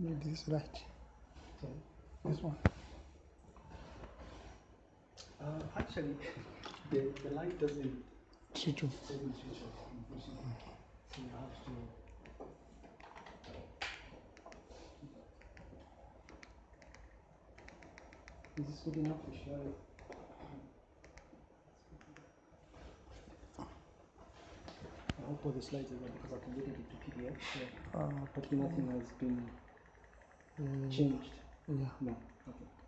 Need this light. Sorry. This one. Uh, actually, the, the light doesn't Switch off. doesn't switch off. So you have to. Is this good enough to show I? I hope all the slides are there because I can at it to PDF. Yeah. Uh, But nothing has been uh, changed. yeah. No. Okay. Just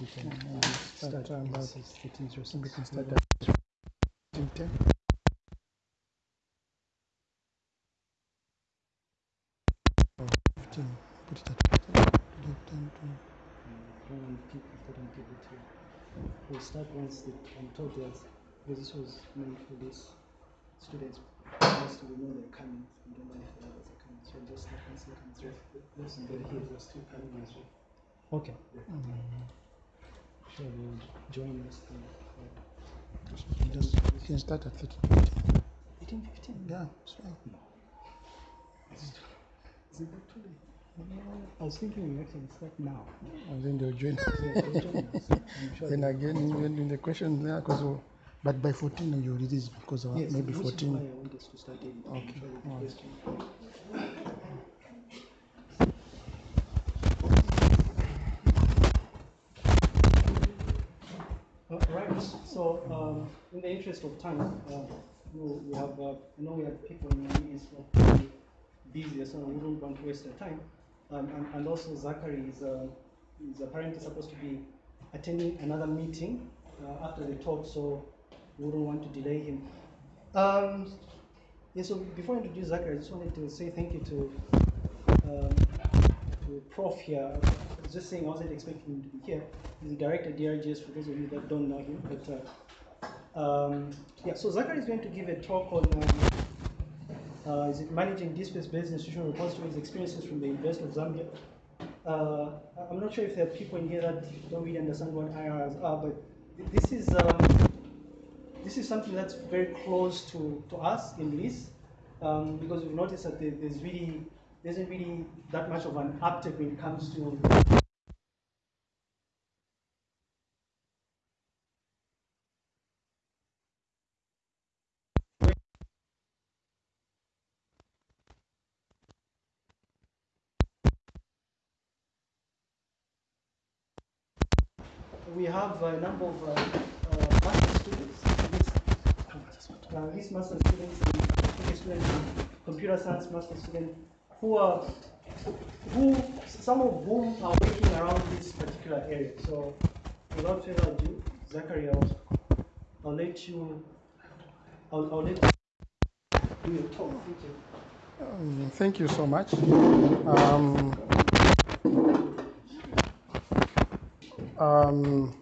we can Start start about this is 1306. we can start at 10. Or 15. Put it at 10. Put it 10 to people, people. We'll start once the, there's, because this was meant for these students, we know they're coming, we don't if the others are coming, so just start once they come through. Here, two coming as well. Okay, sure, they'll join us then. You can start at 13. 18, 15? Yeah, it's fine. Is it that too late? I was thinking we actually start now. And then they'll join. Yeah, they'll join us. Sure then again, in, in the question there, because but by 14 you release because of Yes, maybe 14. why I want us to start. I'm Okay, sure the alright. question- Uh, right. So, um, in the interest of time, uh, we, have, uh, I know we have people in the meetings who are busy, so we don't want to waste their time. Um, and, and also Zachary is, uh, is apparently supposed to be attending another meeting uh, after the talk, so we wouldn't want to delay him. Um, yeah, so before I introduce Zachary, I just wanted to say thank you to, um, to Prof here. I was just saying I wasn't expecting him to be here. He's the director of DRGS for those of you that don't know him. But uh, um, yeah, so Zachary is going to give a talk on um, uh, is it managing DSpace-based institutional repositories, experiences from the University of Zambia. Uh, I'm not sure if there are people in here that don't really understand what IRs are, but this is um, this is something that's very close to, to us in LIS, um, because we've noticed that there's really there isn't really that much of an uptake when it comes to we have a number of uh, uh, master students, uh, these master students, and PhD students computer science master students, who are who, some of whom are working around this particular area. So without further ado, Zachary, I'll, I'll let you, I'll, I'll let you do your talk. Thank you. Um, Thank you so much. Um, um,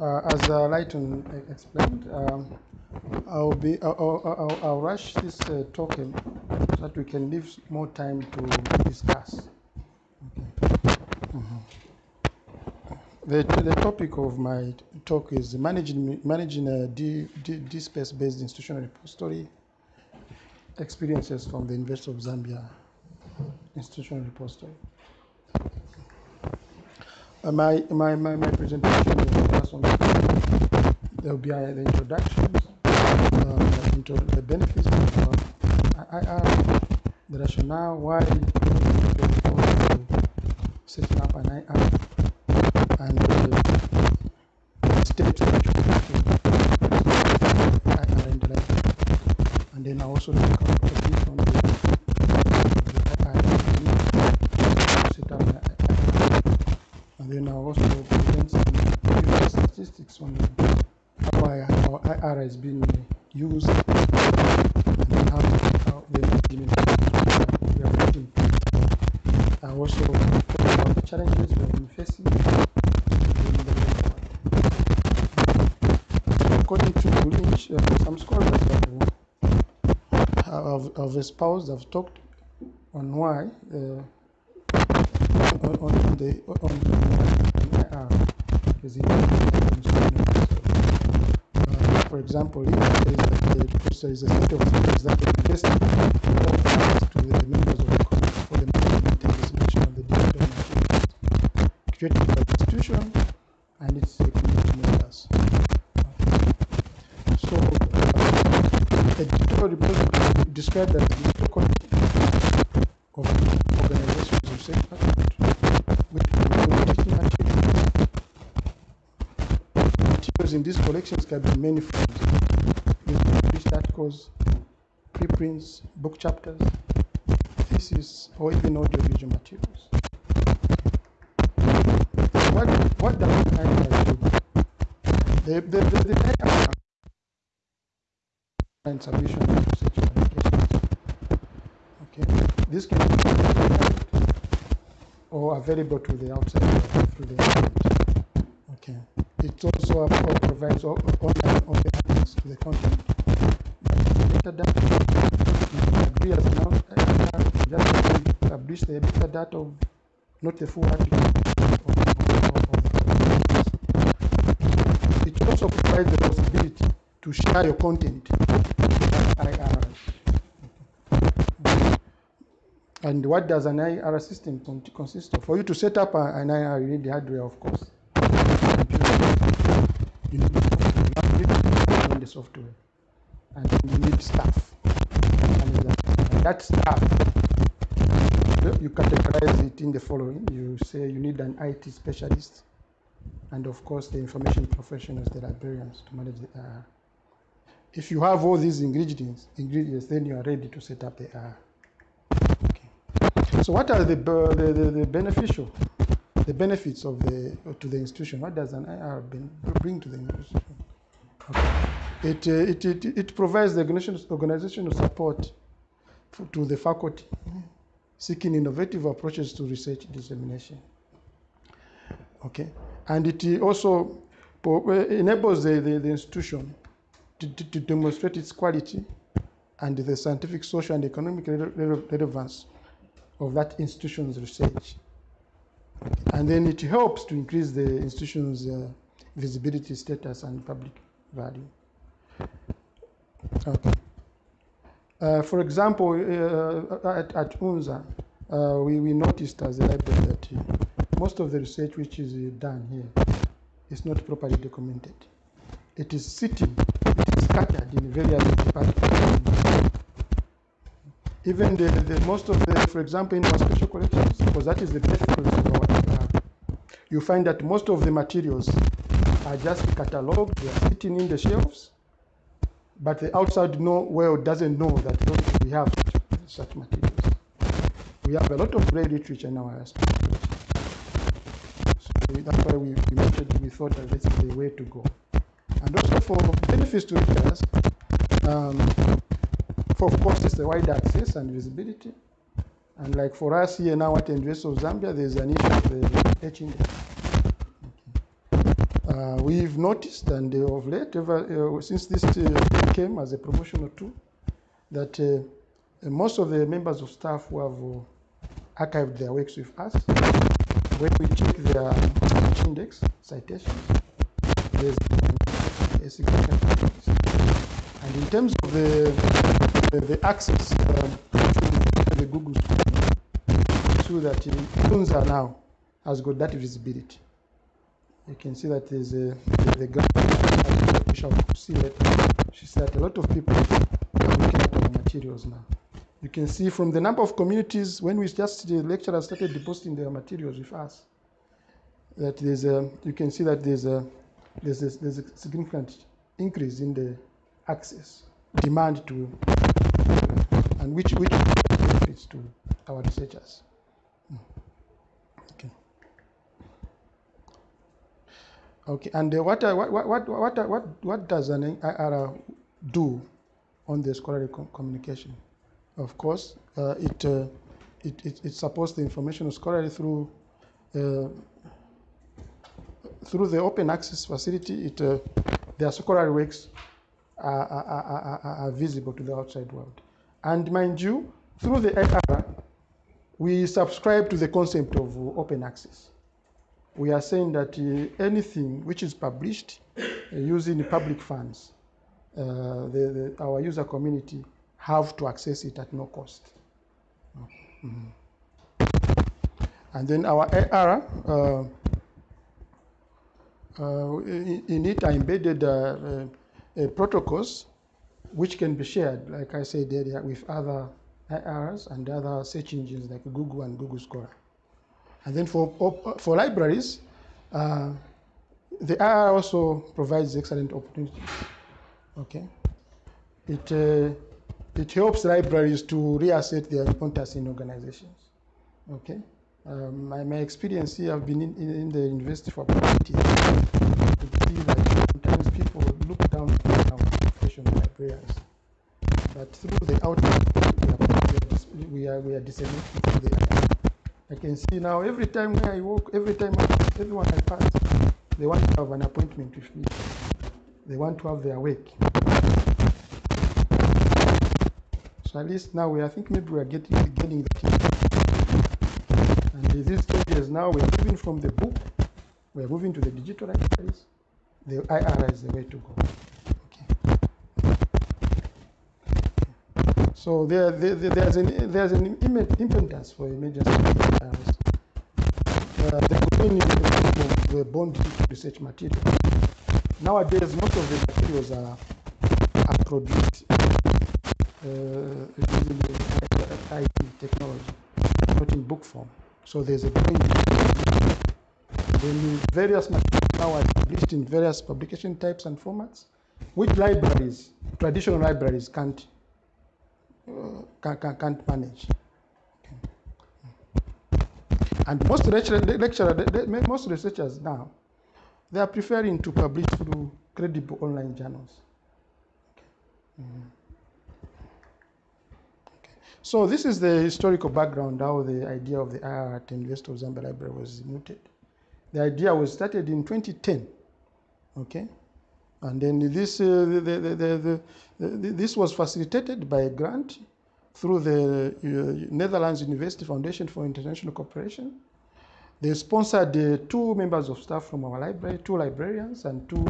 uh, as uh, Lighton explained, um, I'll be I'll, I'll, I'll- rush this uh, token so that we can leave more time to discuss. Okay. Mhm. The, the topic of my talk is managing managing a D, D, DSpace-based institutional repository experiences from the University of Zambia Institutional Repository. Uh, my, my, my, my presentation focus on there will be uh, the introductions, uh, intro, the benefits of uh, IR, the rationale, why setting up an IR, and the steps that you take to IR and the and then I also look at a bit on the, the IIT, set up an IIT. and then I also present some previous statistics on how I- how IR has been used and how, the management we are putting. I also talk about the challenges we have been facing. and According to each, uh, some scholars have I've, I've espoused, I've talked on why, uh, on, on, on the, on, on IR is important. Uh, for example, if there is a, is a set of features that are invested to the members of the committee for the management and of the digital materials created by the institution and its community members. So, uh, a digital described as a digital content of organizations research output, which include digital materials. Materials in these collections can be many forms, including published articles, preprints, book chapters, thesis, or even audiovisual materials. What, what does IR do? The, the, the, the IR and submission of research publications. Okay, this can be or available to the outside through the internet. Okay, it also uh, provides online access to the content. You can agree as uh, just publish the metadata of not the full article. Of, it also provides the possibility to share your content. And what does an IR system consist of? For you to set up an IR, you need the hardware, of course. You need the software. You need to own the software. And you need staff. And that, staff, you categorize it in the following. You say you need an IT specialist, and of course the information professionals, the librarians to manage the IR. If you have all these ingredients, ingredients, then you are ready to set up the IR. Okay. So what are the, be- the, the, the beneficial, the benefits of the to the institution? What does an IR bring to the institution? Okay. It, uh, it, it, it provides the organizational, support for, to the faculty seeking innovative approaches to research dissemination. Okay, and it also uh, enables the, the, the institution to, to, to demonstrate its quality and the scientific, social, and economic rele- rele- relevance of that institution's research. And then it helps to increase the institution's uh, visibility, status, and public value. Uh, for example, uh, at, at UNZA, uh, we, we noticed as a library that most of the research which is done here is not properly documented. It is sitting, it is scattered in various departments. Even the, the most of the, for example, in our special collections, because that is the best uh, you find that most of the materials are just catalogued, they are sitting in the shelves, but the outside know, world doesn't know that we have such, materials. we have a lot of great literature in our specialty. So that's why we, we thought that this is the way to go. And also for benefits to readers, um, for of course, it's the wide access and visibility. And like for us here now at University of Zambia, there's an issue of the H index. Uh, we've noticed, and uh, of late, ever, uh, since this uh, came as a promotional tool, that uh, most of the members of staff who have uh, archived their works with us, when we check their index citations, there's a significant increase. And in terms of the, the, the access um, to the Google Scholar, so that Funza now has got that visibility. You can see that there's a the, the graph shall see later. She said a lot of people are looking at our materials now. You can see from the number of communities when we just the lecturers started depositing their materials with us that there's a you can see that there's a there's a, there's a significant increase in the access demand to and which which benefits to our researchers. Mm. Okay. Okay, and uh, what, uh, what, what, what, what, uh, what, what does an IR do on the scholarly com- communication? Of course, uh, it, uh, it, it, it supports the information of scholarly through, uh, through the open access facility. It, their scholarly works are, are, are, are, visible to the outside world. And mind you, through the IR, we subscribe to the concept of open access we are saying that uh, anything which is published uh, using public funds, uh, the, the, our user community have to access it at no cost. Mhm. And then our AR, uh, in, in it are embedded protocols which can be shared, like I said earlier, with other IRs and other search engines like Google and Google Scholar. And then for, for libraries, uh, the IR also provides excellent opportunities. Okay, it uh, it helps libraries to reassert their importance in organizations. Okay, um, my, my experience here, I've been in, in, in the university for about eight years. You see that sometimes people look down on professional librarians, but through the outreach, we are, we are, we are, disseminating the. I can see now every time when I walk, every time I, everyone I pass, they want to have an appointment with me. They want to have their work. So at least now we, I think maybe we are getting getting the key. And these changes now we are moving from the book, we are moving to the digital libraries. The IR is the way to go. Okay. So there, there, there- there's an there's an impetus for emergency IRs. Uh, the of the bond research material. Nowadays, most of the materials are, are produced uh, using the IT technology, not in book form. So there's a growing need. Various materials now are published in various publication types and formats, which libraries, traditional libraries, can't uh, can, can, can't manage. And most lecturer, most researchers now, they are preferring to publish through credible online journals. Mhm. Okay. So this is the historical background how the idea of the IR at University of Zambia Library was mooted. The idea was started in 2010, okay, and then this uh, the, the, the, this was facilitated by a grant through the uh, Netherlands University Foundation for International Cooperation. They sponsored uh, two members of staff from our library, two librarians, and two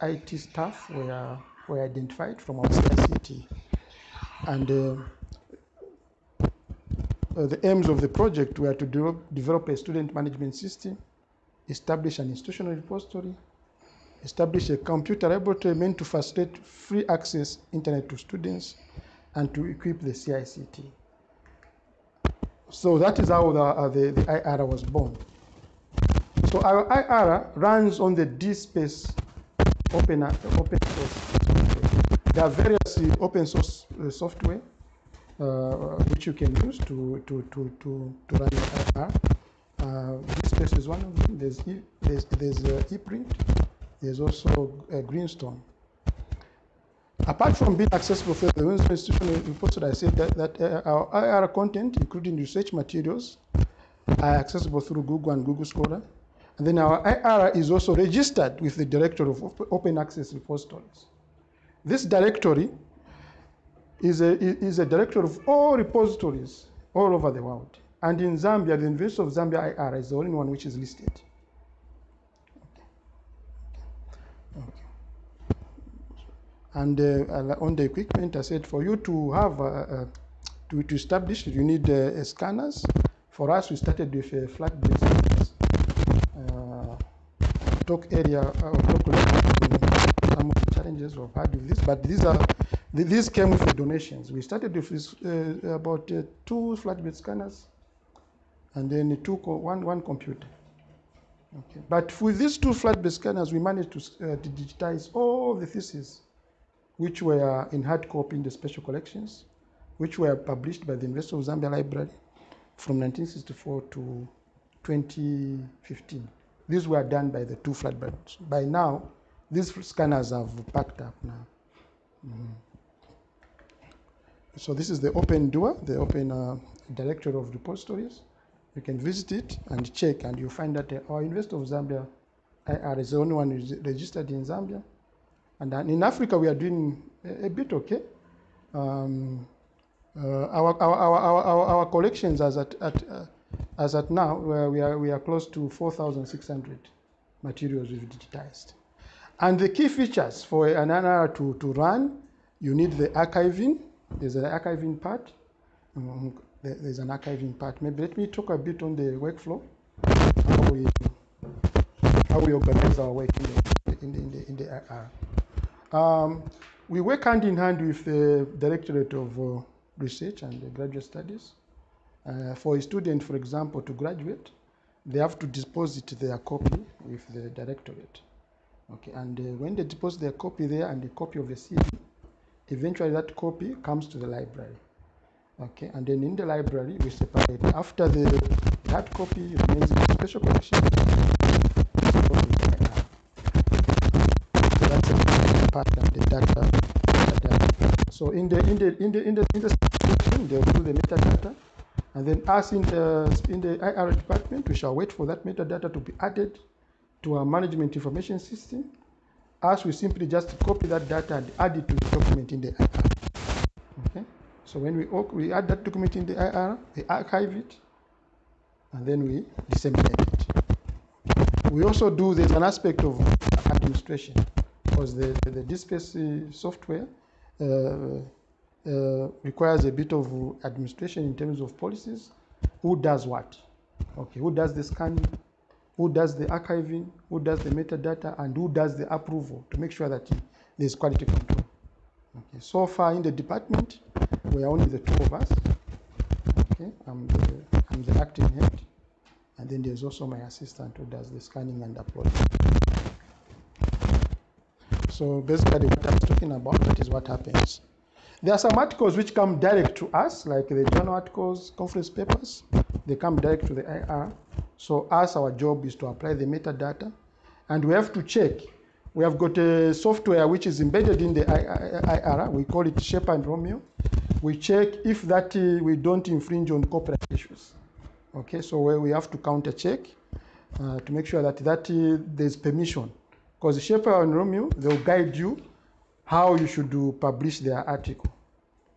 IT staff were, were identified from our CICT. And uh, the aims of the project were to develop a student management system, establish an institutional repository, establish a computer laboratory meant to facilitate free access internet to students, and to equip the CICT. So that is how the, uh, the, the IR was born. So our IRA runs on the DSpace open, uh, open source software. There are various uh, open source uh, software uh, which you can use to, to, to, to, to run your IRA. Uh, DSpace is one of them. There's, e, there's, there's uh, ePrint. There's also uh, Greenstone. Apart from being accessible for the Winslow Institutional repository, I said that, that uh, our IR content, including research materials, are accessible through Google and Google Scholar. And then our IR is also registered with the Directory of Open Access Repositories. This directory is a, is a directory of all repositories all over the world. And in Zambia, the University of Zambia IR is the only one which is listed. Okay. Okay. And uh, on the equipment, I said for you to have, uh, uh, to, to establish, you need scanners. For us, we started with a flat-based scanners. Talk area, uh, talk some of the challenges we've had with this, but these are these came with donations. We started with this, about two flatbed scanners, and then two one one computer. Okay. But with these two flatbed scanners, we managed to, uh, to digitize all the theses, which were in hard copy in the special collections, which were published by the University of Zambia Library from 1964 to 2015. These were done by the two flatbeds. By now, these scanners have packed up now. Mm -hmm. So this is the OpenDOAR, the open uh, directory of repositories. You can visit it and check, and you find that uh, our University of Zambia IR is the only one registered in Zambia. And in Africa, we are doing a, bit okay. Um, uh, our, our, our, our, our collections as at, at uh, as at now, we are, we are close to 4,600 materials we've digitized. And the key features for an IR to, to run, you need the archiving. There's an archiving part. Um, there's an archiving part. Maybe let me talk a bit on the workflow, how we, how we organize our work in the, in the, in the, in the IR. Um, we work hand in hand with the Directorate of uh, Research and Graduate Studies. Uh, for a student, for example, to graduate, they have to deposit their copy with the directorate. Okay, and uh, when they deposit their copy there and a copy of the CV, eventually that copy comes to the library. Okay, and then in the library we separate. After the hard copy remains in special collection. So that's part the data. So in the in the in the in the in the section they will do the metadata. And then us in the, in the IR department, we shall wait for that metadata to be added to our management information system. As we simply just copy that data and add it to the document in the IR. Okay? So when we, we add that document in the IR, we archive it, and then we disseminate it. We also do, there's an aspect of administration, because the, the, the software uh, uh, requires a bit of administration in terms of policies. Who does what? Okay, who does the scanning? Who does the archiving? Who does the metadata? And who does the approval to make sure that there's quality control? Okay, so far in the department, we are only the two of us. Okay, I'm the, I'm the acting head. And then there's also my assistant who does the scanning and uploading. So basically what I was talking about, that is what happens. There are some articles which come direct to us, like the journal articles, conference papers. They come direct to the IR. So us, our job is to apply the metadata. And we have to check. We have got a software which is embedded in the IR. We call it Sherpa and Romeo. We check if that uh, we don't infringe on copyright issues. Okay, so we have to counter check uh, to make sure that, that uh, there's permission. Because Sherpa and Romeo, they'll guide you how you should do publish their article.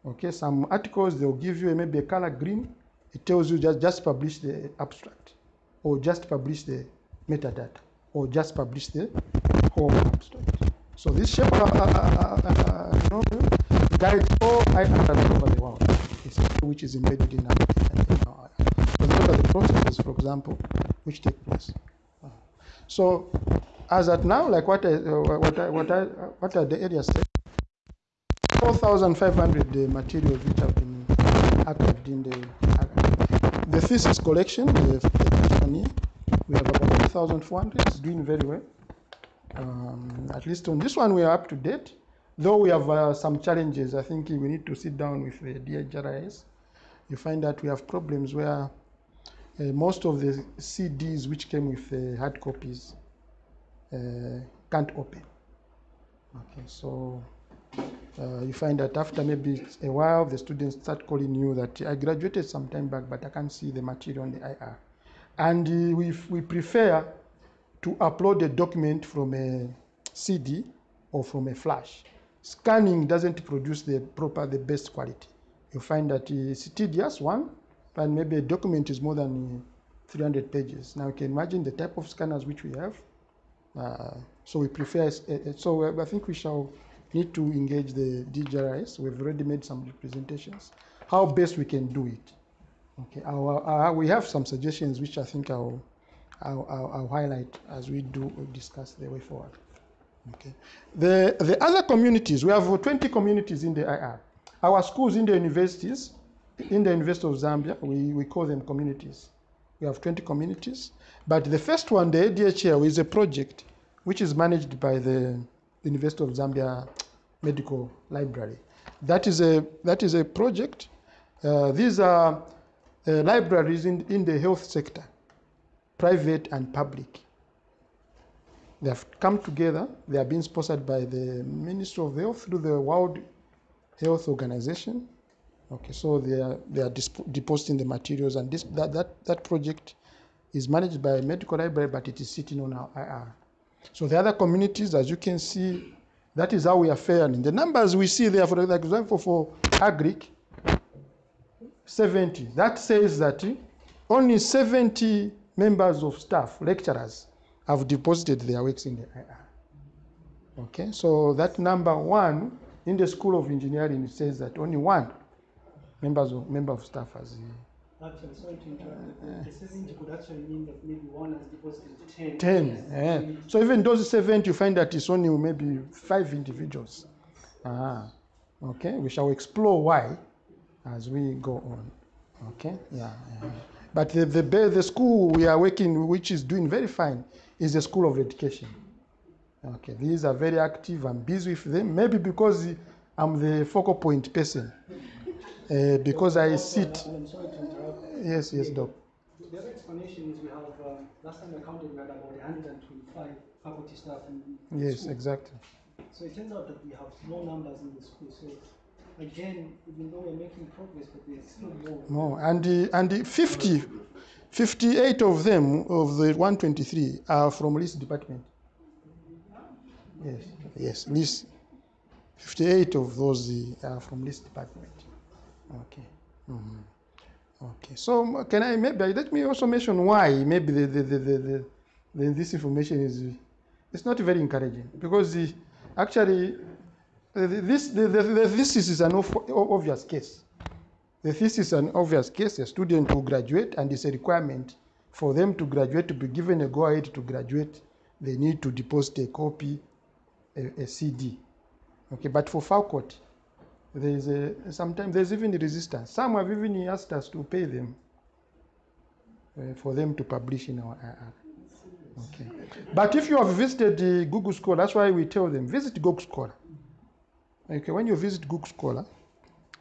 Okay, some articles they'll give you maybe a color green. It tells you just just publish the abstract, or just publish the metadata, or just publish the whole abstract. So this shape uh, uh, uh, you know, guides all items over the world, which is embedded in our. So those are the processes, for example, which take place. So as at now, like what I, uh, what I, what I, what are the areas said? 4,500 materials which have been archived in the the thesis collection. The, the we have about 1,400. It's doing very well. Um, at least on this one, we are up to date. though we have uh, some challenges, I think we need to sit down with the DHRIS. You find that we have problems where uh, most of the CDs which came with uh, hard copies uh, can't open. Okay, so uh, you find that after maybe a while, the students start calling you that I graduated some time back, but I can't see the material on the IR. And we, we prefer to upload a document from a CD or from a flash. Scanning doesn't produce the proper, the best quality. You find that it's tedious, one, but maybe a document is more than uh, 300 pages. Now you can imagine the type of scanners which we have. Uh, so we prefer, uh, so uh, I think we shall need to engage the DRGS. We've already made some representations. How best we can do it. Okay, our, our, we have some suggestions which I think I'll, I'll, I'll, I'll highlight as we do discuss the way forward. Okay. The, the other communities, we have 20 communities in the IR. Our schools in the universities, in the University of Zambia, we, we call them communities. We have 20 communities. But the first one, the ADHL, is a project which is managed by the University of Zambia Medical Library. That is a, that is a project. Uh, these are uh, libraries in, in the health sector, private and public. They have come together. They are being sponsored by the Ministry of Health through the World Health Organization. Okay, so they are they are depositing the materials, and this that, that that project is managed by a medical library, but it is sitting on our IR. So the other communities, as you can see, that is how we are faring. The numbers we see there, for example, for Agric, 70. That says that only 70 members of staff, lecturers, have deposited their works in the IR. Okay, so that number one in the School of Engineering says that only one members of member of staff has. Actually, sorry to interrupt. The 70 could actually mean that maybe one has deposited 10. 10. eh. So even those 70, you find that it's only maybe five individuals. Ah, okay, we shall explore why as we go on. Okay, yeah. yeah. But the, the, the school we are working, which is doing very fine, is the School of Education. Okay, these are very active. I'm busy with them. Maybe because I'm the focal point person. Uh, because I sit. And I'm sorry to interrupt. Yes, yes, Doc. The other explanation is we have, um, last time I counted, we had about 125 faculty staff in the Yes, school. exactly. So it turns out that we have low numbers in the school. So again, even though we're making progress, but there's still more. No, and the, and the 50, 58 of them, of the 123, are from Lease Department. Yes, yes, Lease. 58 of those uh, are from Lease Department. Okay. Mhm. Okay. So can I maybe let me also mention why maybe the, the, the, the, the, the this information is it's not very encouraging because the, actually uh, this the, the, the thesis is an obvious case. The thesis is an obvious case. A student will graduate, and it's a requirement for them to graduate to be given a go ahead to graduate. They need to deposit a copy, a, a CD. Okay, but for faculty, there is a sometimes there's even resistance. Some have even asked us to pay them uh, for them to publish in our IR. Okay, but if you have visited Google Scholar, that's why we tell them visit Google Scholar. Okay, when you visit Google Scholar,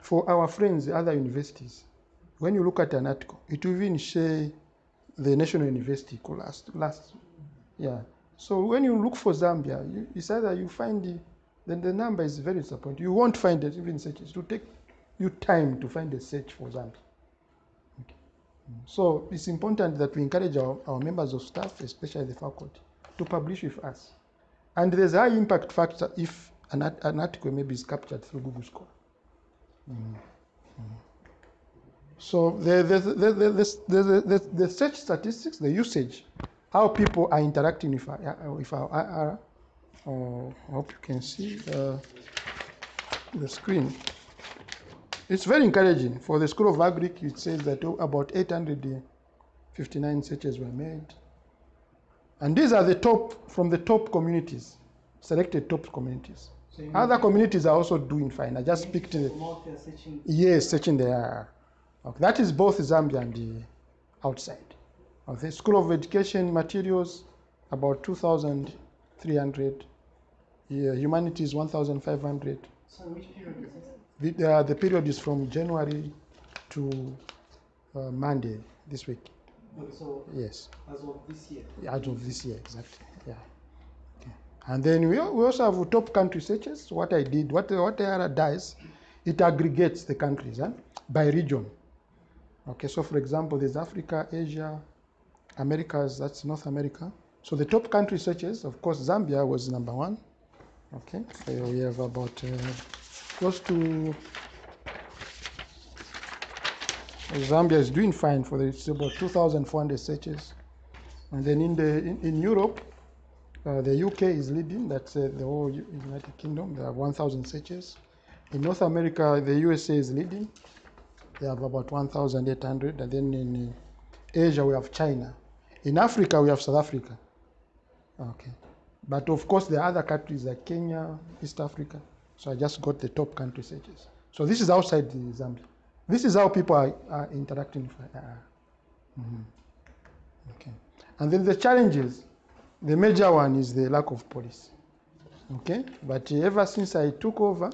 for our friends, other universities, when you look at an article, it will even say the National University last, last, yeah. So when you look for Zambia, you, it's either you find the, then the number is very disappointing. You won't find it even searches. It will take you time to find a search for Zambia. Okay. Mm. So it's important that we encourage our, our members of staff, especially the faculty, to publish with us. And there's a high impact factor if an, an article maybe is captured through Google Scholar. Mm. Mm. So the, the, the, the, the, the, the, the search statistics, the usage, how people are interacting with our, uh, with our IR, oh, I hope you can see uh, the screen. It's very encouraging. For the School of Agric, it says that about 859 searches were made. And these are the top, from the top communities, selected top communities. So Other communities are also doing fine. I just picked the, From out there searching. Yes, searching there Okay, that is both Zambia and the outside. Okay, School of Education materials, about 2,300 Yeah, humanities 1,500. So which period is this? The, uh, the period is from January to uh, Monday this week. Okay, so Yes, as of this year. out of this year, exactly. Yeah. Okay. And then we, we also have top country searches. What I did, what what ARA does, it aggregates the countries huh, by region. Okay, so for example, there's Africa, Asia, Americas, that's North America. So the top country searches, of course, Zambia was number one. Okay, so we have about uh, close to Zambia is doing fine for the, it's about 2,400 searches. And then in the in, in Europe, uh, the UK is leading. That's uh, the whole United Kingdom. There are 1,000 searches. In North America, the USA is leading. They have about 1,800. And then in uh, Asia, we have China. In Africa, we have South Africa. Okay. But of course, there are other countries like Kenya, East Africa. So I just got the top country searches. So this is outside the Zambia. This is how people are, are interacting with IR. Mhm. Okay. And then the challenges, the major one is the lack of policy. Okay. But uh, ever since I took over,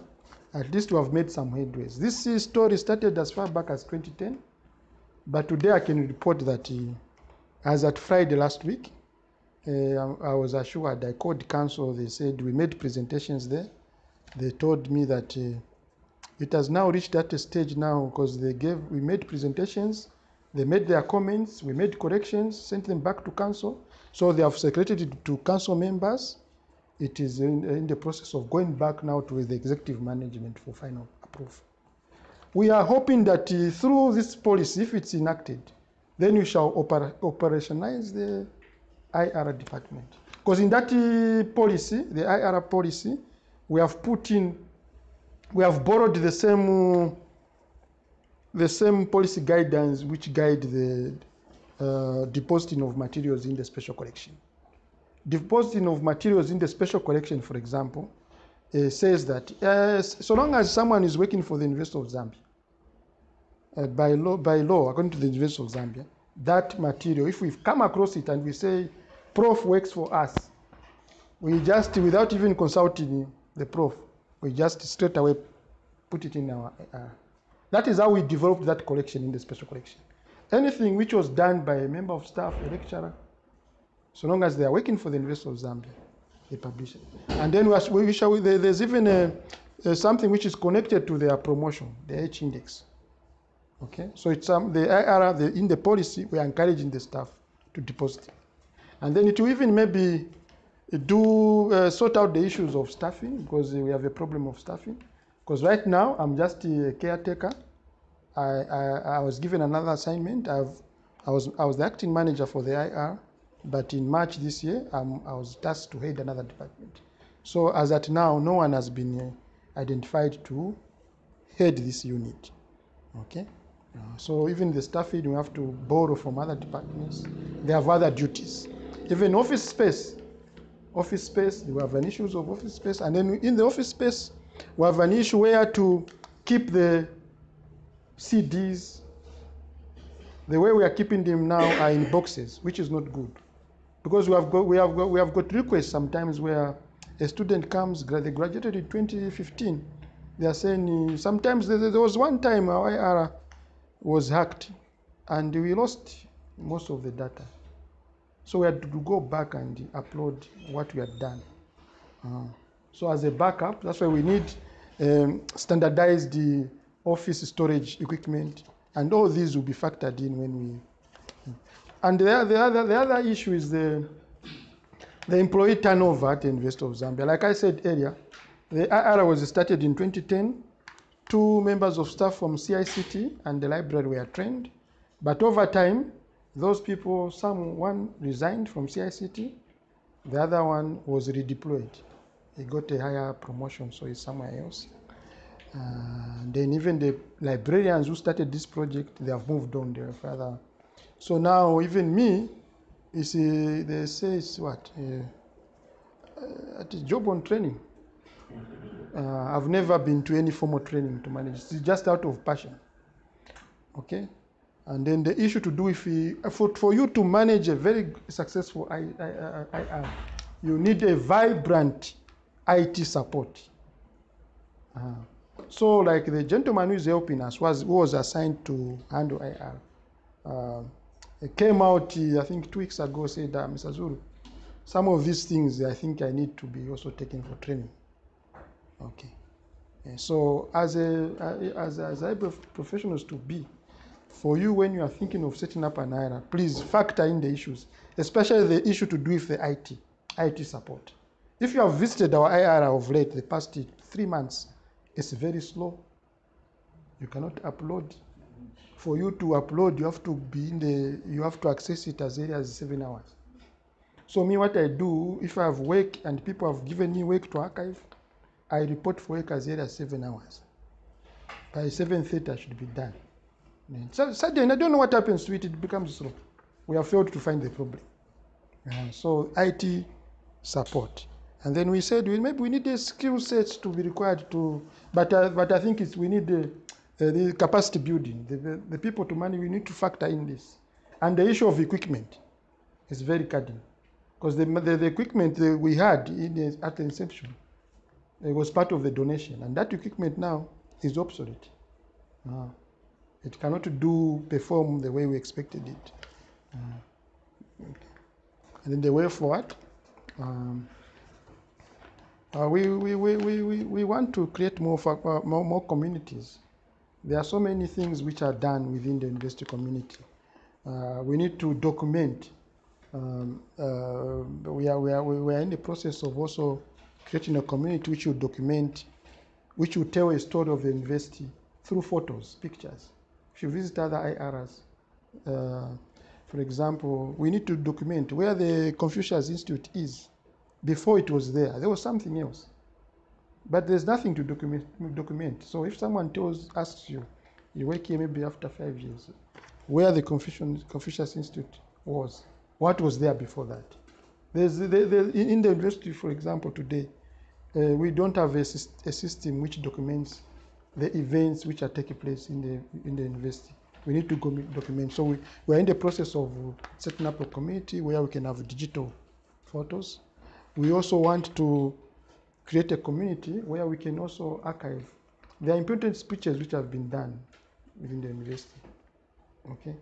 at least we have made some headways. This uh, story started as far back as 2010, but today I can report that uh, as at Friday last week, uh, I I was assured, I called council, they said we made presentations there. They told me that uh, it has now reached that stage now because they gave, we made presentations, they made their comments, we made corrections, sent them back to council. So they have circulated it to council members. It is in, in the process of going back now to the executive management for final approval. We are hoping that uh, through this policy, if it's enacted, then we shall opera- operationalize the IR department. Because in that uh, policy, the IR policy, we have put in, we have borrowed the same, the same policy guidance which guide the uh, depositing of materials in the special collection. Depositing of materials in the special collection, for example, uh, says that uh, so long as someone is working for the University of Zambia, uh, by law, by law, according to the University of Zambia, that material, if we've come across it and we say, Prof works for us, we just, without even consulting the Prof, we just straight away put it in our. Uh, that is how we developed that collection in the special collection. Anything which was done by a member of staff, a lecturer, so long as they are working for the University of Zambia, they publish it. And then we, shall, there's even a, a something which is connected to their promotion, the H index. Okay, so it's um, the IR, the, in the policy, we are encouraging the staff to deposit. And then it will even maybe do uh, sort out the issues of staffing because we have a problem of staffing. Because right now I'm just a caretaker. I, I, I was given another assignment. I've, I, was, I was the acting manager for the IR, but in March this year, I was tasked to head another department. So as at now, no one has been uh, identified to head this unit. Okay. Uh, so even the staffing, we have to borrow from other departments. They have other duties. Even office space, office space, we have an issues of office space, and then in the office space, we have an issue where to keep the CDs. The way we are keeping them now are in boxes, which is not good, because we have got we have got, we have got requests sometimes where a student comes, they graduated in 2015. They are saying uh, sometimes there, was one time our IR was hacked, and we lost most of the data. So we had to go back and upload what we had done. Uh, so as a backup, that's why we need um, standardized the office storage equipment, and all these will be factored in when we. And the, the other the other issue is the the employee turnover at the University of Zambia. Like I said earlier, the IR was started in 2010. Two members of staff from CICT and the library were trained, but over time, those people, some one resigned from CICT, the other one was redeployed. He got a higher promotion, so he's somewhere else. Uh, then even the librarians who started this project, they have moved on. They are further. So now even me, you see, they say it's what uh, uh, job on training. Uh, I've never been to any formal training to manage. It's just out of passion. Okay. And then the issue to do if we, for, for you to manage a very successful I, I, I, IR, you need a vibrant IT support. Uh, so, like the gentleman who is helping us was who was assigned to handle IR. Uh, he came out, uh, I think, two weeks ago, said, uh, Mr. Zulu, some of these things I think I need to be also taken for training. Okay. So, as a as as IBF professionals to be, for you when you are thinking of setting up an IRA, please factor in the issues, especially the issue to do with the IT, IT support. If you have visited our IRA of late, the past three months, it's very slow. You cannot upload. For you to upload, you have to be in the, you have to access it as early as seven hours. So me, what I do, if I have work and people have given me work to archive, I report for work as early as seven hours. By 7.30, I should be done. And So suddenly, I don't know what happens to it, it becomes slow. We have failed to find the problem. Uh, so IT support. And then we said we, maybe we need the skill sets to be required to, but, uh, but I think it's, we need the, the, the capacity building, the, the, the people to manage, we need to factor in this. And the issue of equipment is very cardinal. Because the, the, the equipment that we had in at the inception it was part of the donation, and that equipment now is obsolete. Uh, it cannot do perform the way we expected it. Uh, and then the way forward, um, uh, we, we, we, we, we, want to create more, more, more communities. There are so many things which are done within the university community. Uh, we need to document. Um, uh, we, are, we, are, we are in the process of also creating a community which will document, which will tell a story of the university through photos, pictures. If you visit other IRs, uh, for example, we need to document where the Confucius Institute is. Before it was there, there was something else. But there's nothing to document. document. So if someone tells, asks you, you work here maybe after five years, where the Confucian, Confucius Institute was, what was there before that? There's, there, there, in in the university, for example, today, uh, we don't have a, a system which documents the events which are taking place in the in the university. We need to commi- document. So we, we are in the process of setting up a community where we can have digital photos. We also want to create a community where we can also archive. Are important speeches which have been done within the university. Okay,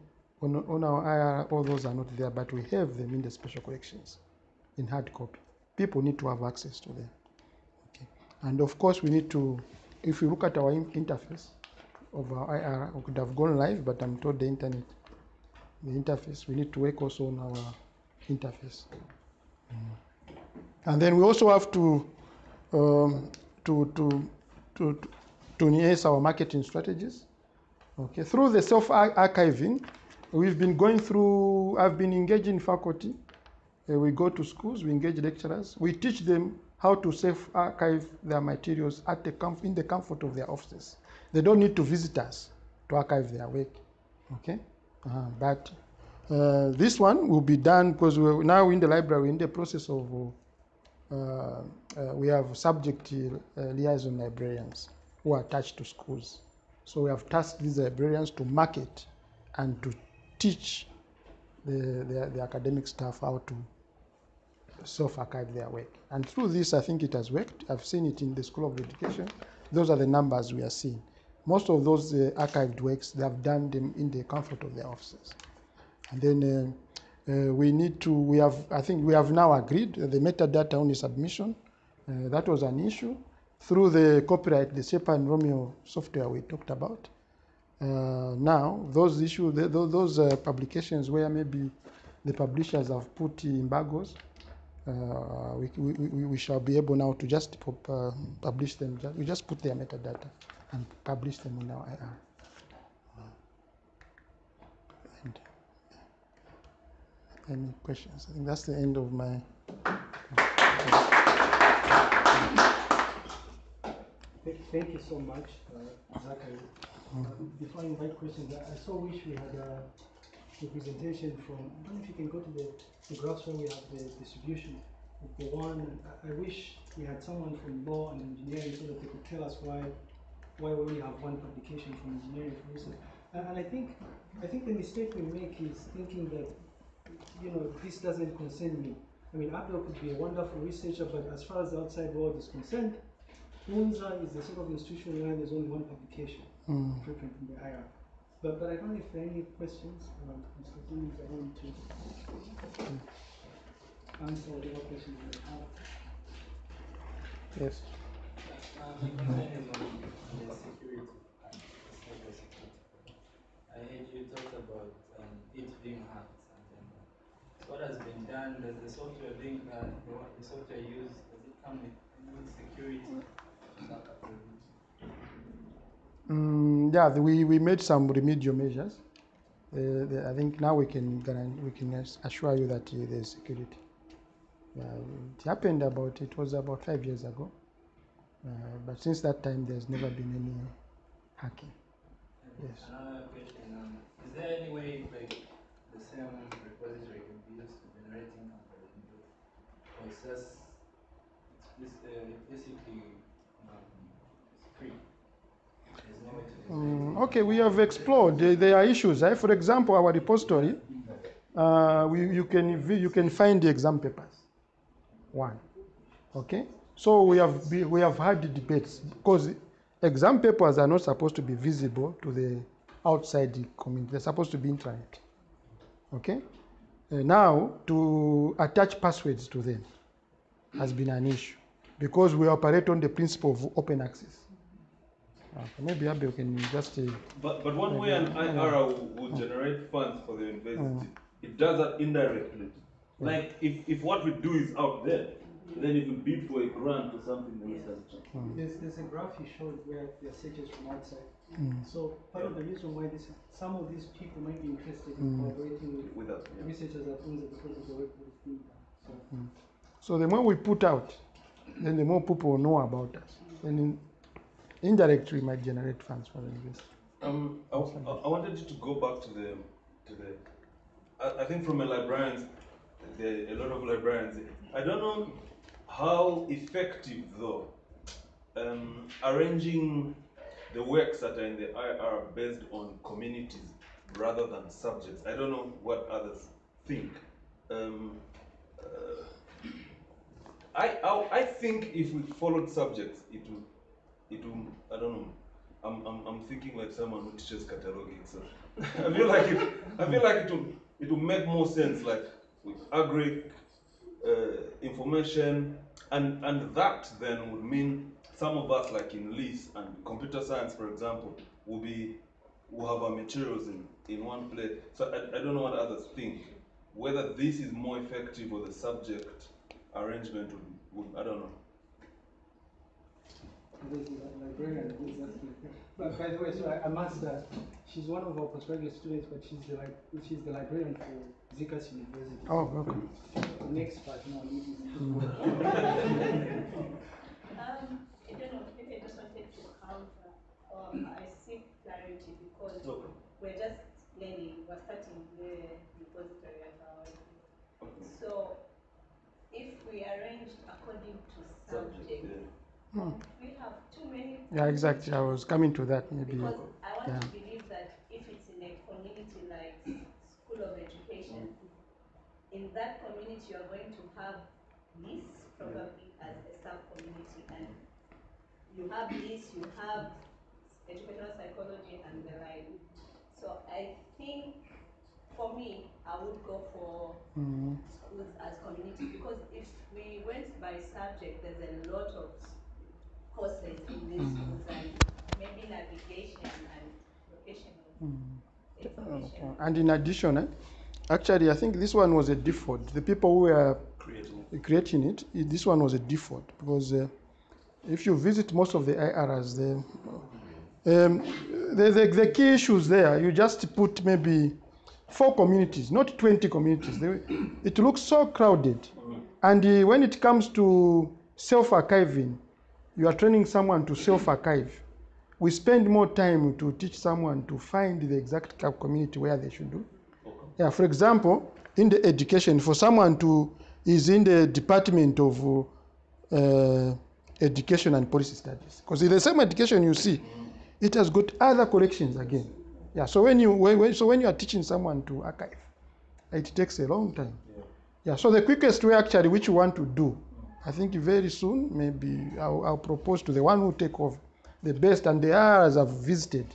on, on our IR, all those are not there, but we have them in the special collections in hard copy. People need to have access to them. And of course, we need to, if you look at our interface of our IR, we could have gone live, but I'm told the internet, the interface, we need to work also on our interface. And then we also have to, um, to, to, to, to enhance our marketing strategies. Okay, through the self archiving, we've been going through, I've been engaging faculty. Uh, we go to schools, we engage lecturers, we teach them how to self archive their materials at the comf- in the comfort of their offices. They don't need to visit us to archive their work. Okay, uh, but uh, this one will be done because we're now in the library, in the process of, uh, uh, we have subject uh, liaison librarians who are attached to schools. So we have tasked these librarians to market and to teach the, the, the academic staff how to self-archive their work. And through this, I think it has worked. I've seen it in the School of Education. Those are the numbers we are seeing. Most of those uh, archived works, they have done them in the comfort of their offices. And then uh, uh, we need to, we have, I think we have now agreed the metadata only submission. Uh, that was an issue. Through the copyright, the Sherpa and Romeo software we talked about. Uh, now, those issues, th- th- those uh, publications where maybe the publishers have put embargoes, we, we, we, we shall be able now to just uh, publish them. We just put their metadata and publish them in our IR. And, any questions? I think that's the end of my. Thank, you so much, uh, Zachary. Uh, Before I invite questions, I I so wish we had a, a presentation from, I don't know if you can go to the, the graphs where we have the distribution of the one, I, I wish we had someone from law and engineering so that they could tell us why, why we only have one publication from engineering, for instance. And, and I think, I think the mistake we make is thinking that, you know, this doesn't concern me. I mean, Abdul could be a wonderful researcher, but as far as the outside world is concerned, UNZA is the sort of institution where there's only one publication, Mm. preprint from the IR. But, but I don't know if there are any questions, um, Mr. Simmons, I want to answer whatever questions you may have. Yes. Um, my question is on the security part, the cybersecurity. I heard you talked about um, it being hacked and then what has been done, does the software being, uh, the, software used, does it come with any security backup reviews? Mm, yeah, the- we, we made some remedial measures. Uh, the, I think now we can we can assure you that uh, there's security. Yeah, it happened about it was about five years ago, uh, but since that time there's never been any hacking. Yes. Another question, um, is there any way like the same repository can be used to generating company input? Or it's this, uh, um, it's free? Mm, okay, we have explored. There, are issues. Eh? For example, our repository, uh, we, you can you can find the exam papers. One, okay. So we have we have had debates because exam papers are not supposed to be visible to the outside community. They're supposed to be intranet. Okay. Uh, now to attach passwords to them has been an issue because we operate on the principle of open access. Uh, maybe Abel can just. Uh, But, but one way an IRA will, will generate funds for the university, it does that indirectly. Like if, if what we do is out there, then if we bid for a grant or something, then it's just There's, there's a graph you showed where there are searches from outside. Mm. So part of the reason why this, some of these people might be interested in collaborating with with us. yeah. researchers at UNZA because of the work that is being done. So So the more we put out, then the more people will know about us. And in, indirectly, might generate funds for the university. Um, I, I- wanted to go back to the, to the, I, I think from a librarian's, are a lot of librarians. I don't know how effective though, um, arranging the works that are in the IR based on communities rather than subjects. I don't know what others think. Um, uh, I, I, I think if we followed subjects, it would, it would, I don't know, I'm, I'm, I'm thinking like someone who teaches cataloging, so I feel like it, I feel like it will, it will make more sense, like with agri uh, information, and, and that then would mean some of us, like in LIS and computer science, for example, will be, will have our materials in, in one place. So I, I don't know what others think, whether this is more effective or the subject arrangement would, would I don't know. There's a librarian who's asking. But by the way, so I, I must, uh, she's one of our postgraduate students, but she's the, li- she's the librarian for ZCAS University. Oh, okay. The next part now. you- Um, I don't know, maybe I just wanted to counter, um, I seek clarity because Okay. we're just learning, we're starting the repository at our. So, if we arranged according to subject, Hmm. we have too many. Yeah, exactly. I was coming to that maybe. Because I want to believe that if it's in a community like School of Education, in that community, you're going to have this probably as a sub-community, and you have this, you have educational psychology and the like. So I think, for me, I would go for Mm, schools as community, because if we went by subject, there's a lot of courses in these schools, and maybe navigation and vocational mm. And in addition, eh, actually, I think this one was a default. The people who were Creating. creating it, this one was a default because uh, if you visit most of the IRs, the, um, the, the, the key issues there, you just put maybe four communities, not 20 communities. They, it looks so crowded. And uh, when it comes to self archiving, you are training someone to self archive. We spend more time to teach someone to find the exact community where they should do. Yeah, for example, in the education, for someone to is in the department of uh, education and policy studies, because in the same education you see, it has got other collections again. Yeah, so when you when- so when you are teaching someone to archive, it takes a long time. Yeah, so the quickest way actually which you want to do, I think very soon, maybe I'll, I'll propose to the one who take over the best and the areas I've visited.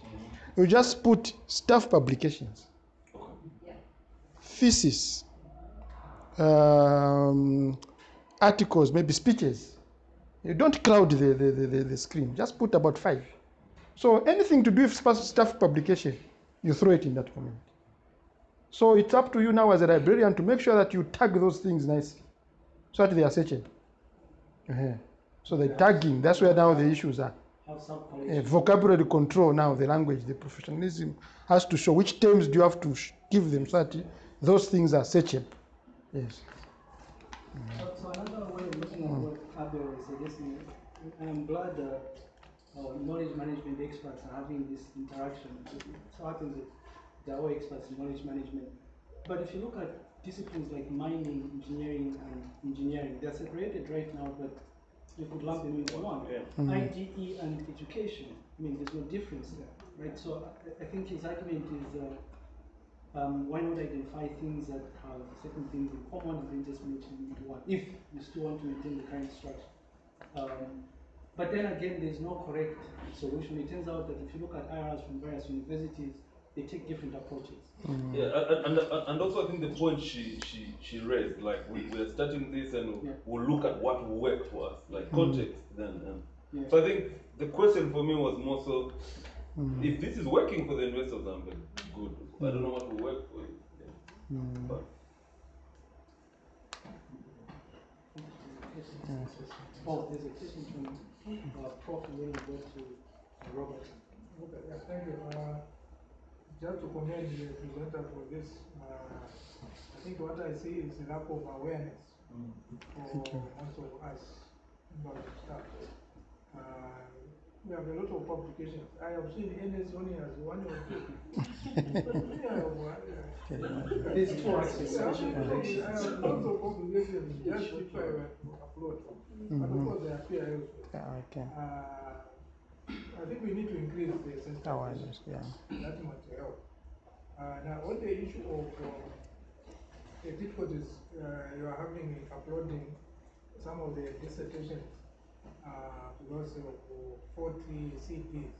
You just put staff publications, thesis, um, articles, maybe speeches. You don't crowd the, the, the, the, screen, just put about five. So anything to do with staff publication, you throw it in that comment. So it's up to you now as a librarian to make sure that you tag those things nicely so that they are searchable. Uh-huh. So the tagging, that's where now the issues are. Uh, vocabulary control now, the language, the professionalism has to show which terms do you have to sh- give them so that those things are searchable. Yes. So, so another way of looking at what Abel is suggesting, I'm glad that uh, knowledge management experts are having this interaction. So happens that they're all experts in knowledge management. But if you look at disciplines like mining, engineering, and engineering, they're separated right now, but you could lump them into one. Yeah. IDE and education. I mean, there's no difference there, right? So I, I think his argument is. Uh, um, why not identify things that have certain things in common and then just make them into one, if you still want to maintain the current structure. Um, but then again, there's no correct solution. It turns out that if you look at IRs from various universities, they take different approaches. Yeah, and, and, and also I think the point she, she, she raised, like we, we're starting this and Yeah. we'll look at what will work for us, like context then. And Yeah. so I think the question for me was more so, if this is working for the investors, I'm like, good. I don't know what will work for you. Yeah. But Oh, there's a question from uh, Prof. and then we'll go to Robert. Okay, yeah, thank you. Uh, Just to commend the presenter for this, uh, I think what I see is a lack of awareness for most of us about stuff. Uh, We have a lot of publications. I have seen NS only as one or two. Uh, There's two. I have lots of publications, just if I upload. But of course, they appear elsewhere. Yeah, okay. Uh, I think we need to increase the sensitization. Awareness, yeah. That might help. Uh, now, on the issue of uh, the difficulties uh, you are having in uploading some of the dissertations uh, because of uh, 40 CDs.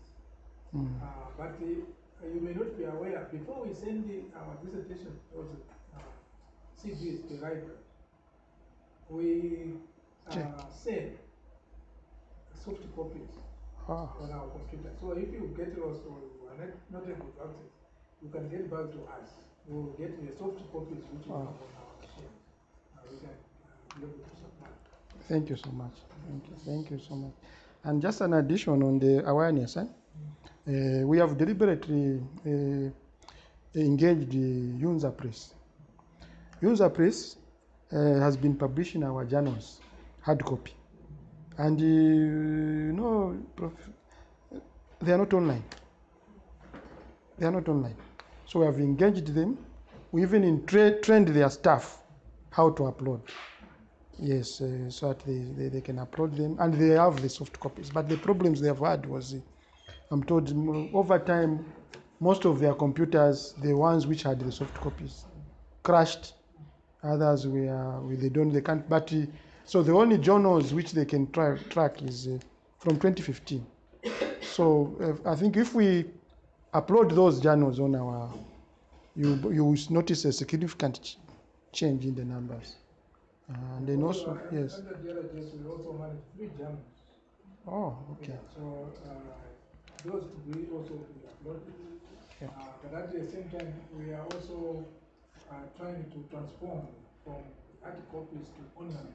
Mm. Uh, but you may not be aware, before we send the, our dissertation, those uh, CDs to the library, we uh, send soft copies On our computer. So if you get lost or you are not, not able to access, you can get back to us. We will get the soft copies which have on our machine. Uh, we can uh, be able to supply. thank you so much. Thank you, thank you so much. And just an addition on the awareness, eh? Uh, we have deliberately uh, engaged the UNZA Press. UNZA Press uh, has been publishing our journals, hard copy. And uh, you know, they are not online. They are not online. So we have engaged them. We even in tra- trained their staff how to upload. Yes, uh, so that they, they, they can upload them and they have the soft copies. But the problems they have had was, uh, I'm told, over time, most of their computers, the ones which had the soft copies, crashed. Others were, we- they don't, they can't. But uh, so the only journals which they can try, track is uh, from 2015. So uh, I think if we upload those journals on our, you you will notice a significant ch- change in the numbers. Uh, and then also, yes. Under the other we also manage three journals. Oh, okay. So uh, those we also upload. uploaded. Yeah. Uh, but at the same time, we are also uh, trying to transform from hard copies to online.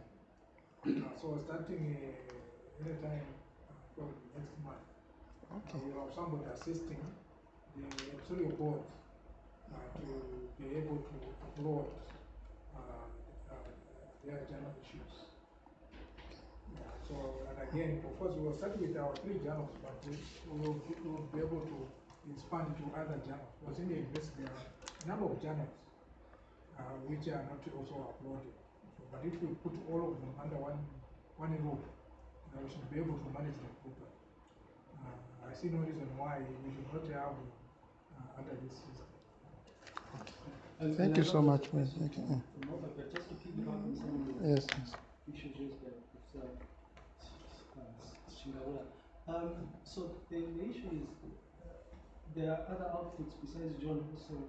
So starting uh, anytime, uh, probably next month, Okay. we have somebody assisting the editorial board uh, to be able to upload uh, uh, their journal issues. Yeah, so, and again, of course, we will start with our three journals, but we we will, we will be able to expand to other journals. Because in the university, there are a number of journals uh, which are not also uploaded. So, but if we put all of them under one, one roof, then we should be able to manage them properly. Uh, I see no reason why we should not have uh, under this system. And- Thank you so much, man. question Thank you. from Robert, but just to piggyback Yes, yes. issues raised by Professor uh, Shingawala. Um, so the, the issue is uh, there are other outputs besides John, also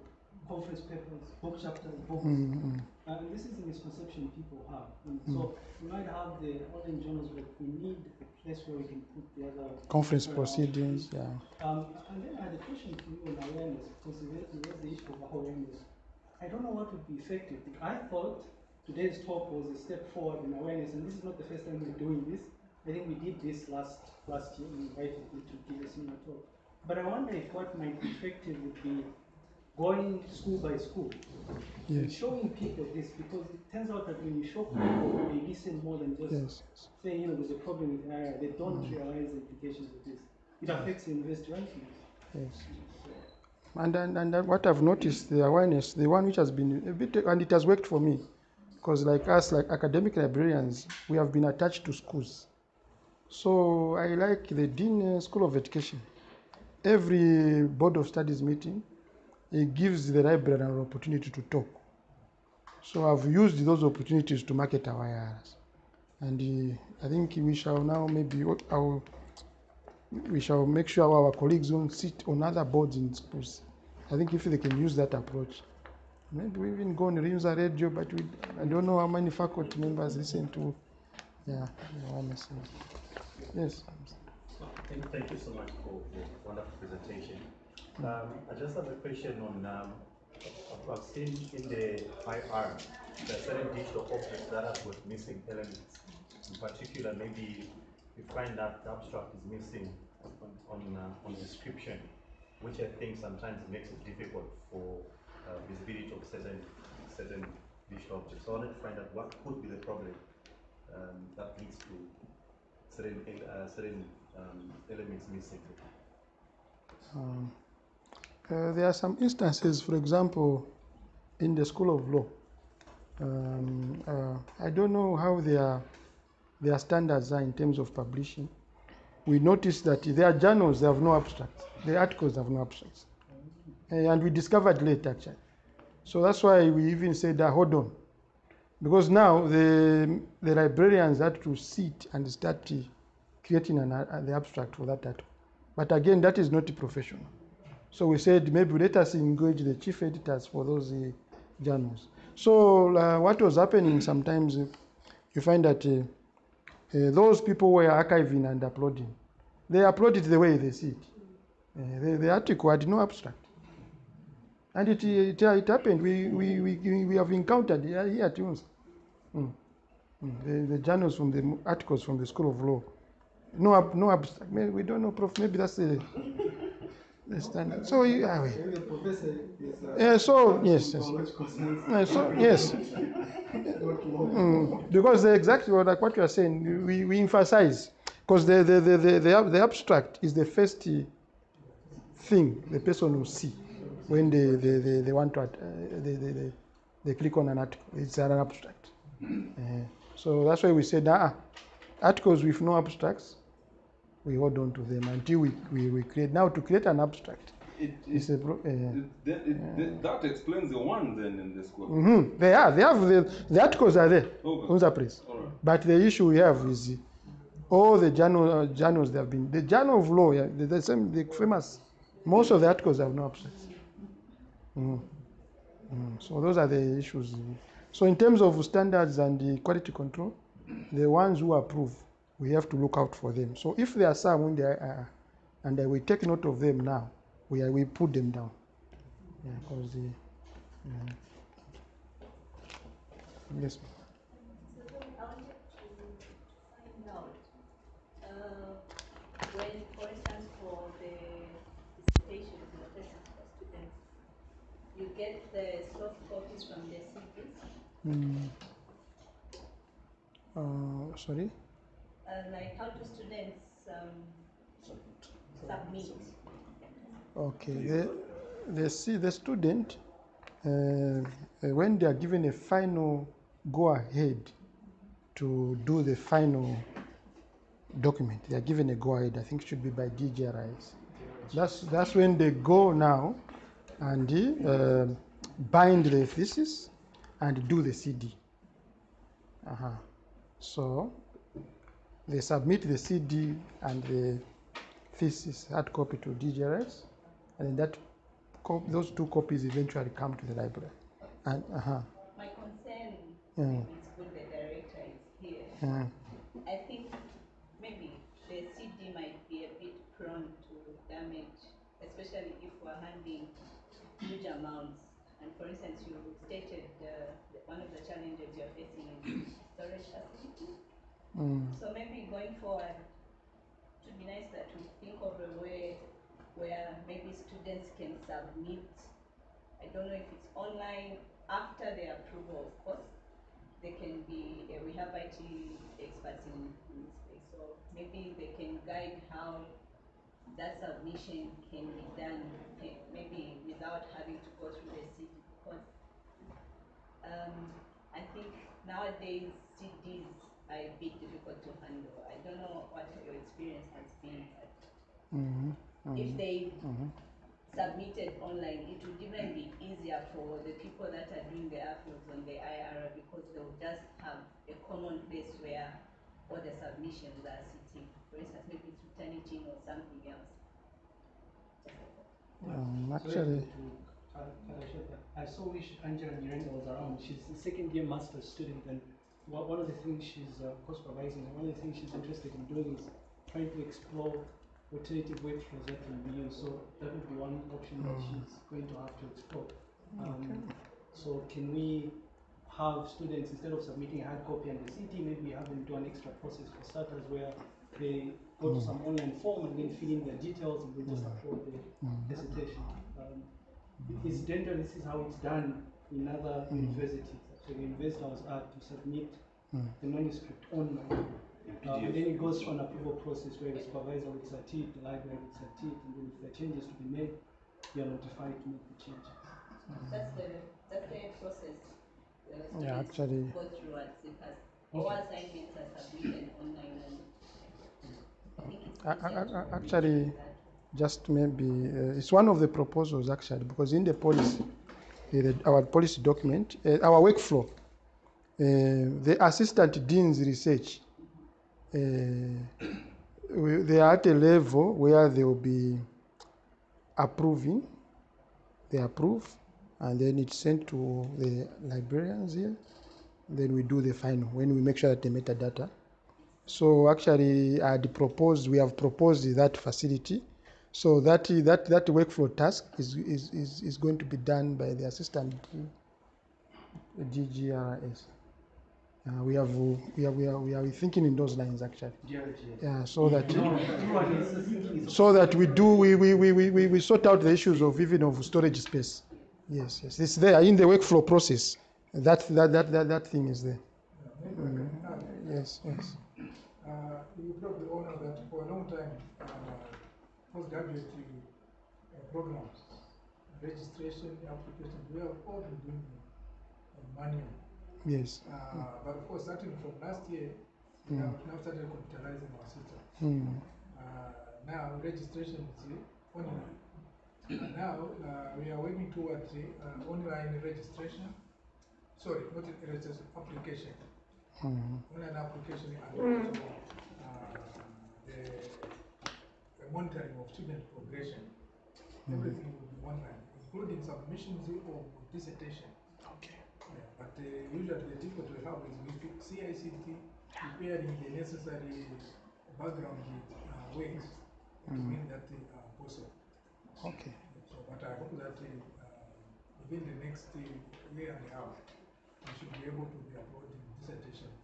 conference papers, book chapters, books. Mm, mm. And this is a misconception people have. And so we might have the online journals, but we need a place where we can put the other Conference proceedings, yeah. um, and then I had a question for you on awareness, because you raised the issue of awareness. I don't know what would be effective. I thought today's talk was a step forward in awareness, and this is not the first time we're doing this. I think we did this last last year. We invited you to give a similar talk. But I wonder if what might be effective would be going school by school Yes, showing people this, because it turns out that when you show people, they listen more than just yes. saying, you know, there's a problem with IR. They don't mm. realize the implications of this. It affects the rankings. yes. And, and, and what I've noticed, the awareness, the one which has been a bit, and it has worked for me, because like us, like academic librarians, we have been attached to schools. So I like the Dean School of Education. Every Board of Studies meeting, it gives the library an opportunity to talk. So I've used those opportunities to market our IRs. And uh, I think we shall now maybe, our, we shall make sure our colleagues don't sit on other boards in schools. I think if they can use that approach, maybe we even go on Rinza radio, but we, I don't know how many faculty members listen to, yeah. Yes. Thank you so much for the wonderful presentation. Um, I just have a question on, um, I've- seen in the IR, are certain digital objects that have got missing elements. In particular, maybe you find that the abstract is missing on, on, uh, on description, which I think sometimes makes it difficult for uh, visibility of certain, certain digital objects. So I wanted to find out what could be the problem um, that leads to certain, uh, certain um, elements missing. Um, uh, there are some instances, for example, in the School of Law. Um, uh, I don't know how their, their standards are in terms of publishing. We noticed that their journals they have no abstracts, the articles have no abstracts. Uh, and we discovered late actually. So that's why we even said, uh, hold on. Because now the, the librarians had to sit and start creating an, uh, the abstract for that article. But again, that is not professional. So we said maybe let us engage the chief editors for those uh, journals. So uh, what was happening sometimes, uh, you find that uh, uh, those people were archiving and uploading. They upload it the way they see it. Uh, the, the article had no abstract. And it, it, it happened. We, we, we, we have encountered here at UNS. Mm. Mm. The, the journals from the articles from the School of Law. No, no abstract. We don't know, Prof. Maybe that's the, the standard. So, yeah, Maybe professor. Uh, yeah, so yes, yes. Uh, so yes, mm, because the exactly what, like what you are saying, we, we emphasize because the the, the, the, the the abstract is the first thing the person will see when they they, they, they want to uh, they, they, they, they click on an article. It's an abstract. Uh, so that's why we said, ah, articles with no abstracts, we hold on to them until we, we, we create. Now to create an abstract, It, it, a uh, it, that- it, that- that explains the one then in the school. hmm They are. They have the, the articles are there. Okay. Unza Press. All right. But the issue we have is all the journal, uh, journals that have been the journal of law. Yeah, the, the same, the famous. Most of the articles have no abstracts. Mhm. Mm. So those are the issues. So in terms of standards and the quality control, the ones who approve, we have to look out for them. So if there are some when they are, uh, and we take note of them now, we are, we put them down. Yeah, because the. yeah. Yes. ma'am. So then I wanted to find out, uh, when, for instance, for the dissertations, the lessons for students, you get the soft copies from the CPs, Mm. Uh, sorry. Uh, like how do students, um, submit? Okay. The, the, see, the student, uh, uh, when they are given a final go ahead to do the final document, they are given a go ahead. I think it should be by DGRIs. That's, that's when they go now and uh, bind the thesis and do the CD. Uh-huh. So they submit the CD and the thesis hard copy to DGRS, and then that those two copies eventually come to the library. And uh-huh. My concern, Mm. maybe it's good the director is here. Mm. I think maybe the CD might be a bit prone to damage, especially if we're handling huge amounts. And for instance, you stated uh, one of the challenges you're facing is storage facility. Mm. So maybe going forward, it would be nice that we think of a way where maybe students can submit, I don't know if it's online, after their approval, of course. They can be, uh, we have IT experts in, in this space, so maybe they can guide how that submission can be done, eh, maybe without having to go through the city, because um, I think nowadays CDs are a bit difficult to handle. I don't know what your experience has been, but Mhm. if they Mhm. submitted online, it would even be easier for the people that are doing the appeals on the IR because they would just have a common place where all the submissions are sitting. For instance, maybe it's returning team or something else. Um, actually, to cut cut it I so wish Angela Miranda was around. She's a second year master's student, and one one of the things she's uh, co-supervising, and one of the things she's interested in doing is trying to explore alternative workflows that can be used. So that would be one option that she's going to have to explore. Um, So can we have students, instead of submitting a hard copy and the CD, maybe have them do an extra process for starters where they go to some online form and then fill in their details and then just upload the dissertation. Um, incidentally, this is how it's done in other universities. So the university I was at, you submit the manuscript online. Uh, and then it goes through an approval process where the supervisor looks at it, the library looks at it, and then if there are changes to be made, you are notified to make the changes. That's the, that's the process. the Yeah, actually- Go through at CPAS. All assignments are submitted online and I think it's A- a- easier a- to a- actually, just maybe uh, it's one of the proposals actually because in the policy, the, our policy document, uh, our workflow, uh, the assistant dean's research, uh, they are at a level where they will be approving, they approve, and then it's sent to the librarians here. Then we do the final when we make sure that the metadata so actually, I had proposed, we have proposed that facility. So that, that, that workflow task is, is, is, is going to be done by the assistant DGRS. Uh, we have, we are, we are, we are thinking in those lines actually. Yeah, so that, Everyone is thinking is so that we do, we, we, we, we, we- we sort out the issues of even of storage space. Yes, yes, it's there in the workflow process. That, that, that, that, that thing is there. Mm, Yes, yes. Uh, you probably all know that for a long time, uh, postgraduate uh, programs, registration, application, we have all been doing uh, manual. Yes. Uh, but of course, starting from last year, we have now started computerizing our system. Mm. Uh, now registration is uh, online. And now uh, we are working towards uh, online registration. Sorry, not registration, application. Mm. Online application and also uh, the, the monitoring of student progression. Everything will be online, including submissions of dissertation. Okay. Yeah, but uh, usually the difficulty we have is with CICT preparing the necessary background uh, ways to make that uh, possible. Okay. So, but I hope that uh, within the next uh, year and a half, we should be able to be uploading dissertations.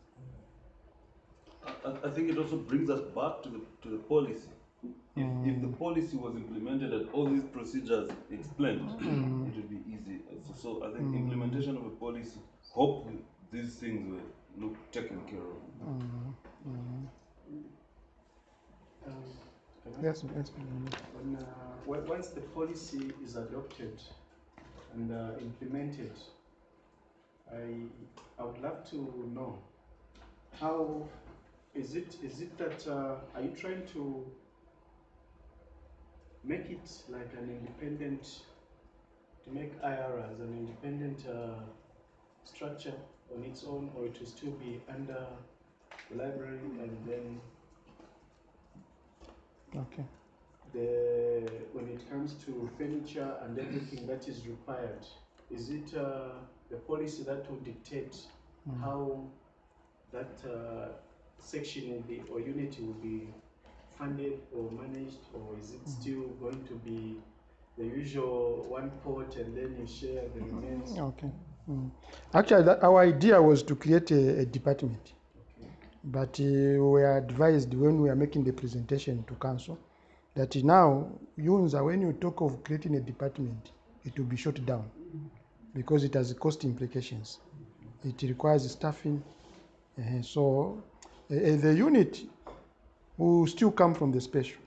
I, I think it also brings us back to the, to the policy. If, if the policy was implemented and all these procedures explained, it would be easy. So, so I think implementation of a policy, hope these things were look taken care of. Mm. Um, Yes, yes. mm. When, uh, when- once the policy is adopted and uh, implemented, I, I would love to know how is it is it that uh, are you trying to make it like an independent to make IRA as an independent uh, structure on its own, or it will still be under the library and then Okay. the, when it comes to furniture and everything that is required, is it uh, the policy that will dictate Mm. how that uh, section will be, or unit will be funded or managed, or is it still going to be the usual one pot and then you share the remains? Okay. Mm. Actually, that, our idea was to create a, a department, Okay. but uh, we were advised when we are making the presentation to council that now, UNZA, when you talk of creating a department, it will be shut down because it has cost implications. It requires staffing. uh, so uh, the unit will still come from the special,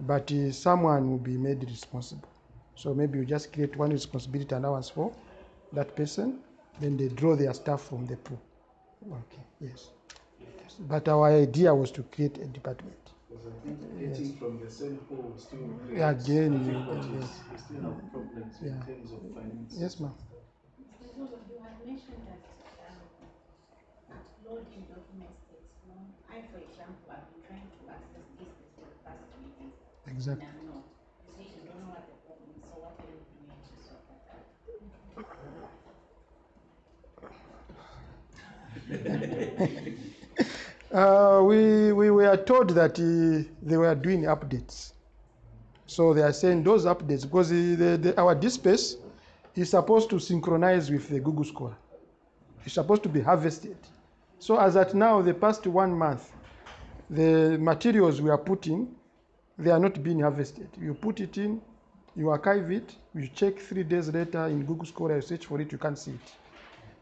but uh, someone will be made responsible. So maybe you just create one responsibility allowance for that person, then they draw their staff from the pool. Okay, yes. Yes. But our idea was to create a department. Because I think getting from the same pool still Yeah, again, you- yes. We still have problems in terms of finance. Yes, ma'am. You had mentioned that um, loading documents takes long. I, for example, out? Uh, we, we were told that uh, they were doing updates. So they are saying those updates, because the, the, the, our DSpace is supposed to synchronize with the Google Scholar. It's supposed to be harvested. So as at now, the past one month, the materials we are putting, they are not being harvested. You put it in, you archive it, you check three days later in Google Scholar, you search for it, you can't see it.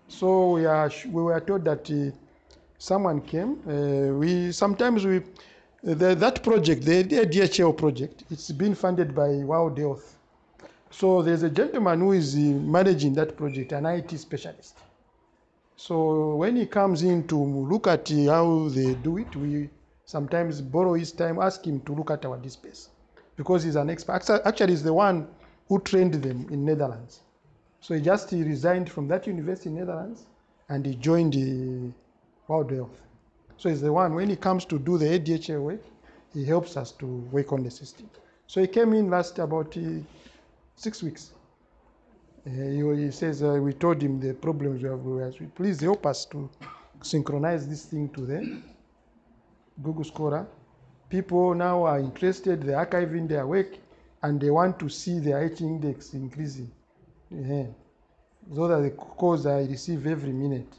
So we, are, we were told that uh, someone came. Uh, we sometimes we the, that project, the DHL project, it's been funded by World Health. So there's a gentleman who is uh, managing that project, an IT specialist. So when he comes in to look at how they do it, we sometimes borrow his time, ask him to look at our DSpace, because he's an expert. Actually, he's the one who trained them in Netherlands. So he just he resigned from that university in Netherlands, and he joined the World Health. So he's the one, when he comes to do the ADHA work, he helps us to work on the system. So he came in last about uh, six weeks. Uh, he, he says, uh, we told him the problems we have. We please help us to synchronize this thing to the Google Scholar. People now are interested, they're archiving their work, and they want to see their H index increasing. Yeah. Those are the calls I receive every minute.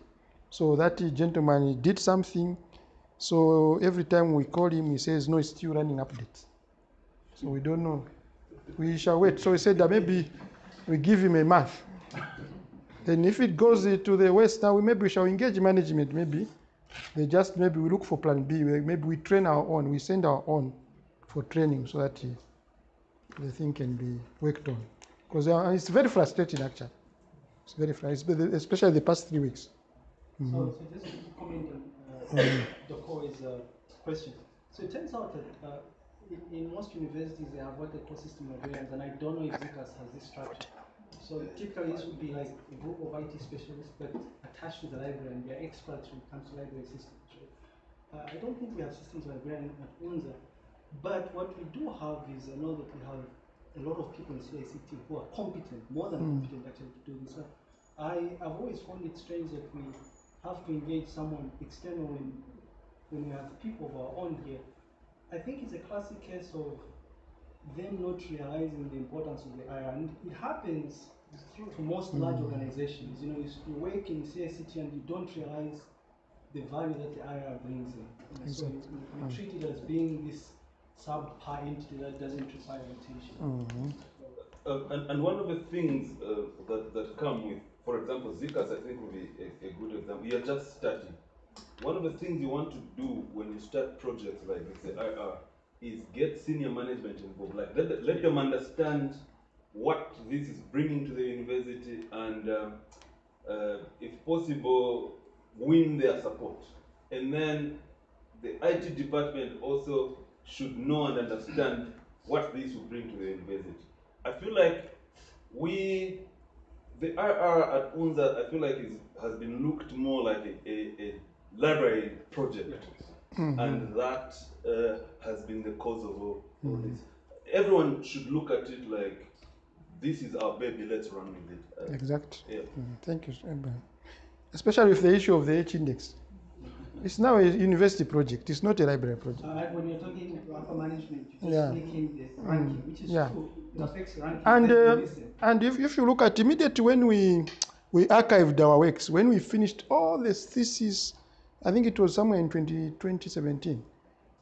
So that gentleman he did something. So every time we call him, he says, no, it's still running updates. So we don't know. We shall wait. So he said that maybe we give him a month. Then if it goes to the west now, we maybe we shall engage management. Maybe they just maybe we look for plan B. Maybe we train our own. We send our own for training so that uh, the thing can be worked on. Because uh, it's very frustrating actually. It's very frustrating, especially the past three weeks. Mhm. So, so just to comment on uh, Dr. is uh, question. So it turns out that uh, in, in most universities they have what they call system librarians, and I don't know if ZCAS has this structure. So typically this would be like a group of IT specialists, but attached to the library, and they're experts when it comes to library systems. Right? Uh, I don't think we have systems librarian at UNZA, but what we do have is I know that we have a lot of people in CICT who are competent, more than Mm. competent actually to do this. So I have always found it strange that we have to engage someone external when, when we have people of our own here. I think it's a classic case of them not realizing the importance of the IR. And it happens to most large organizations. You know, you, you work in CICT and you don't realize the value that the IR brings in. You know, So you, you, you Mm. treat it as being this subpar entity that doesn't require attention. Mhm. Uh, and, and one of the things uh, that, that come with, for example, ZCAS I think will be a, a good example. You're just starting. One of the things you want to do when you start projects like this, the IR, is get senior management involved. Like let, the- let them understand what this is bringing to the university and, um, uh, if possible, win their support. And then the IT department also should know and understand what this will bring to the university. I feel like we the IR at UNZA, I feel like is, has been looked more like a, a, a library project. And that uh, has been the cause of all, all this. Everyone should look at it like, this is our baby, let's run with it. Uh, Exact. yeah. Mm, Thank you, Sir Abraham. Especially with the issue of the H index. It's now a university project. It's not a library project. Uh, when you're talking about upper management, you just Yeah. click in the ranking, which is yeah. true. It affects ranking. And uh, and if, if you look at immediately when we we archived our works, when we finished all the theses, I think it was somewhere in 20, 2017.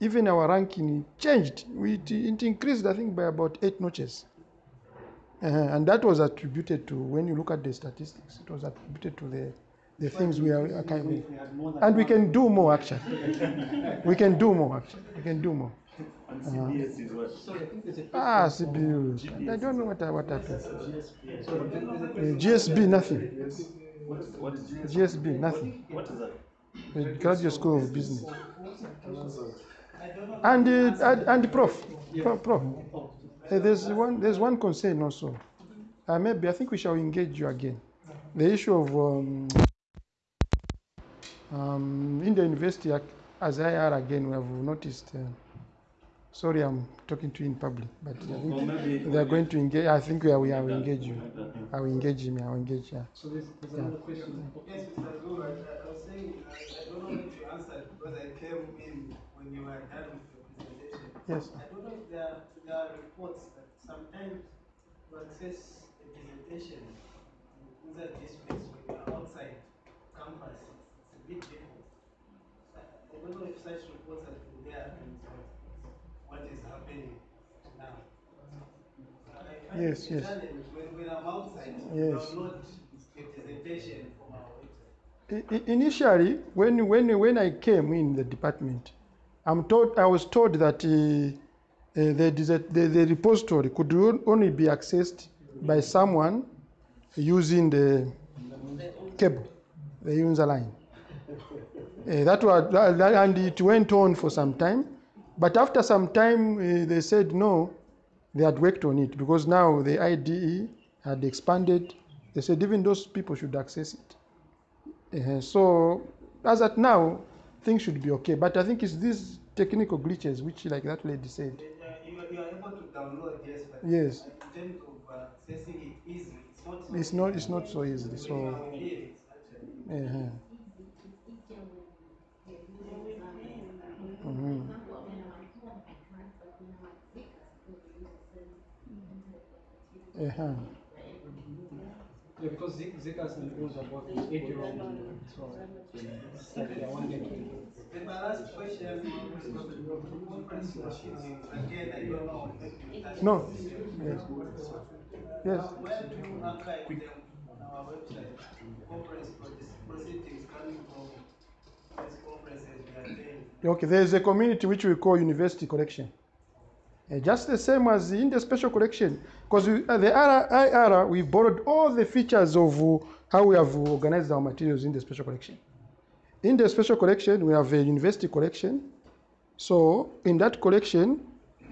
Even our ranking changed. We, it, it increased, I think, by about eight notches. Uh, and that was attributed to when you look at the statistics, it was attributed to the the things we are archiving. If we had more than And we can do more actually. we can do more actually. We can do more. And GSB is what? Sorry, I think there's a Ah, question from- I don't know what what happened. Sorry, there's there's a Uh. GSB, nothing. What is, what is, GSB, nothing. what is that? The Graduate School of Business. And, uh, and, Prof, Prof, Prof. Uh, there's one, there's one concern also. Uh, maybe I think we shall engage you again. The issue of um, um, in the university as I IR again, we have noticed. Uh, sorry, I'm talking to you in public, but I think maybe they are going to engage. I think we are, we are engage you. I will engage him. I will engage. Yeah. So there's, there's another question. Yes, Mr. Zulu, I, I was saying, I, I don't know if you answered because I came in when you were done with your presentation. Yes. I don't know if there, are- there are reports that sometimes to access a presentation in that districts when you are outside campus, it's, it's a bit difficult. I, I don't know if such reports have been there what is happening now. Yes, yes. challenge when, outside, Yes. download a presentation from our website. Initially, when, when, when I came in the department, I'm told, I was told that uh, uh, the, the, the repository could only be accessed by someone using the cable, the user line. Uh, that was, that- that- and it went on for some time. But after some time, uh, they said no, they had worked on it because now the IDE had expanded. They said even those people should access it. Uh, so as at now, things should be okay. But I think it's these technical glitches, which, like that lady said, Uh, You are, you are able to download, yes, but Yes. in terms of uh, accessing it easily, it's not so it's not it's not so easy. So are with it, actually. Uh Mhm. uh Yeah, because Zik- ZCAS and UNZA are both eight year olds, so it's like they're one getting. Then my last question was about the conference proceedings. Again, I don't know if you touched No. Yes. Yes. Uh, Where do you archive them on our website? Conference proceedings coming from these conferences we attend. Okay, there is a community which we call university collection. Uh, just the same as in the special collection, because uh, the R- IR, we borrowed all the features of uh, how we have organized our materials in the special collection. In the special collection, we have a university collection. So in that collection,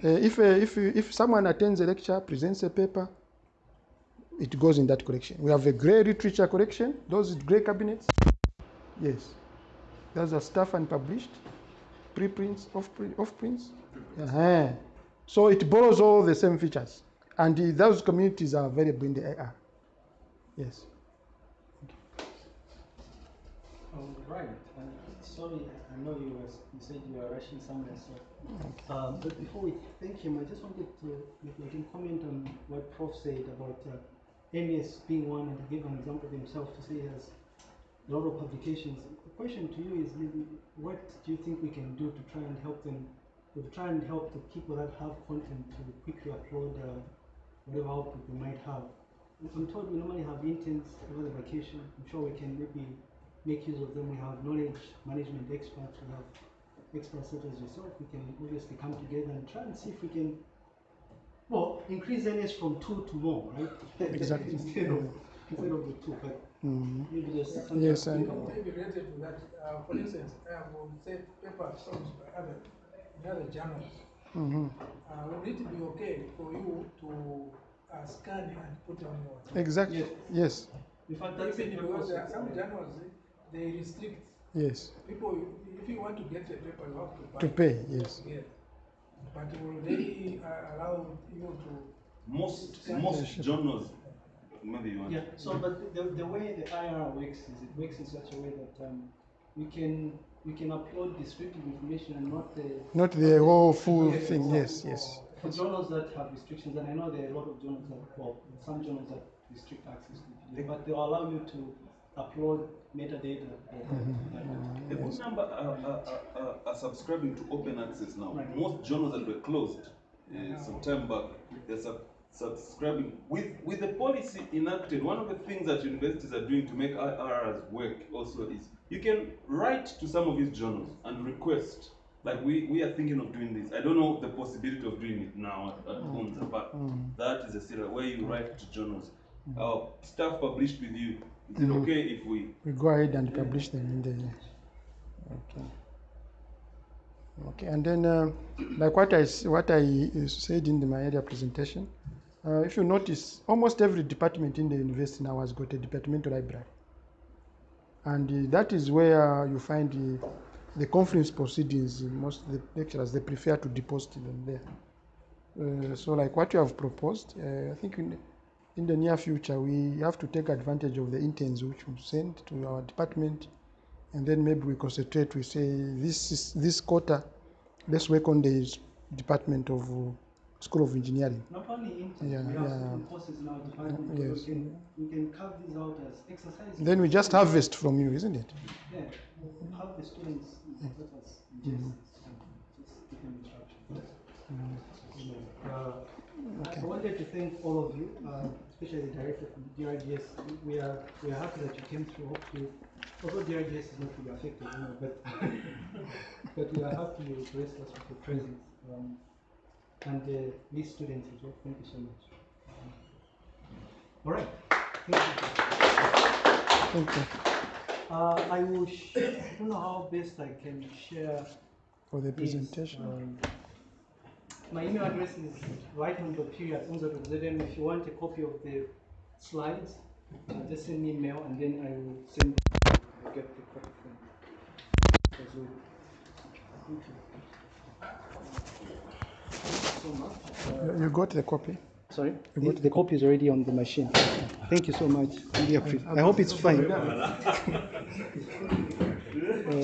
uh, if, uh, if, if someone attends a lecture, presents a paper, it goes in that collection. We have a gray literature collection, those gray cabinets. Yes. Those are stuff unpublished, preprints, off, off prints. Uh-huh. So it borrows all the same features. And uh, those communities are available in the AR. Yes. All right, uh, sorry, I know you were, you said you were rushing somewhere, so. Um, but before we thank him, I just wanted to, if you can comment on what Prof said about uh, NS being one and give an example of himself to say he has a lot of publications. The question to you is maybe, what do you think we can do to try and help them, to try and help the people that have content to quickly upload uh, whatever output they might have? I'm told we normally have interns over the vacation. I'm sure we can maybe make use of them. We have knowledge management experts. We have experts such as yourself. We can obviously come together and try and see if we can, well, increase NS from two to more, right? Exactly. instead of instead of the two, but Mhm. maybe just something Yes, to and- think about. Maybe related to that, uh, for instance, I have said papers published by other, in other journals. Mhm. Uh, would it be okay for you to uh, scan and put on your. Exactly. Yes. Yes. In fact, that's Even because purpose there are of- some journals, they- they restrict Yes. people, if you want to get a paper, you have to buy. To pay. Yes. Yeah. But will they uh, allow you to? Most most journals, maybe you want. Yeah, so but the, the way the IR works is it works in such a way that um, you can you can upload descriptive information and not the Not the whole full Yes, thing. exactly. Yes. Yes. for journals that have restrictions, and I know there are a lot of journals that well, some journals that restrict access to PDF, but they will allow you to upload metadata. Mm-hmm. A good number are, are, are, are subscribing to open access now. Right. Most journals that were closed uh, some time back, they're sub- subscribing. With, with the policy enacted, one of the things that universities are doing to make IRRs work also is you can write to some of these journals and request. Like we, we are thinking of doing this. I don't know the possibility of doing it now at, at UNZA, but Mm. that is a serious where you write to journals. Uh, stuff published with you. Is it Mhm. okay if we We go ahead and publish them in the. Okay. Okay, and then uh, like what I what I uh, said in the, my earlier presentation, uh, if you notice, almost every department in the university now has got a departmental library, and uh, that is where you find the, the conference proceedings. uh, Most of the lecturers they prefer to deposit them there. Uh, so like what you have proposed, uh, I think in, in the near future we have to take advantage of the interns which we send to our department and then maybe we concentrate we say this is this quarter let's work on the department of uh, school of engineering Not only in Yeah, we have yeah. courses our department, Uh, we can we can carve these out as exercises. then we just harvest from you isn't it Yeah, have the students let us ingest Mhm. just give them instruction. Mm. Uh, I I wanted to thank all of you, uh, especially the director from DRGS. We are we are happy that you came through. Hopefully, although DRGS is not really affected, you know, but but we are happy you graced us with your presence. Um, and uh, these students as well. Thank you so much. All right. Thank you. Uh, I will. Sh- I don't know how best I can share. for the presentation um, my email address is right.period unza.zm. If you want a copy of the slides, uh, just send me an email and then I will send I'll get the copy. Thank you. You, got the copy sorry, the, the copy is already on the machine. Thank you so much. Really appreciate- I hope it's fine.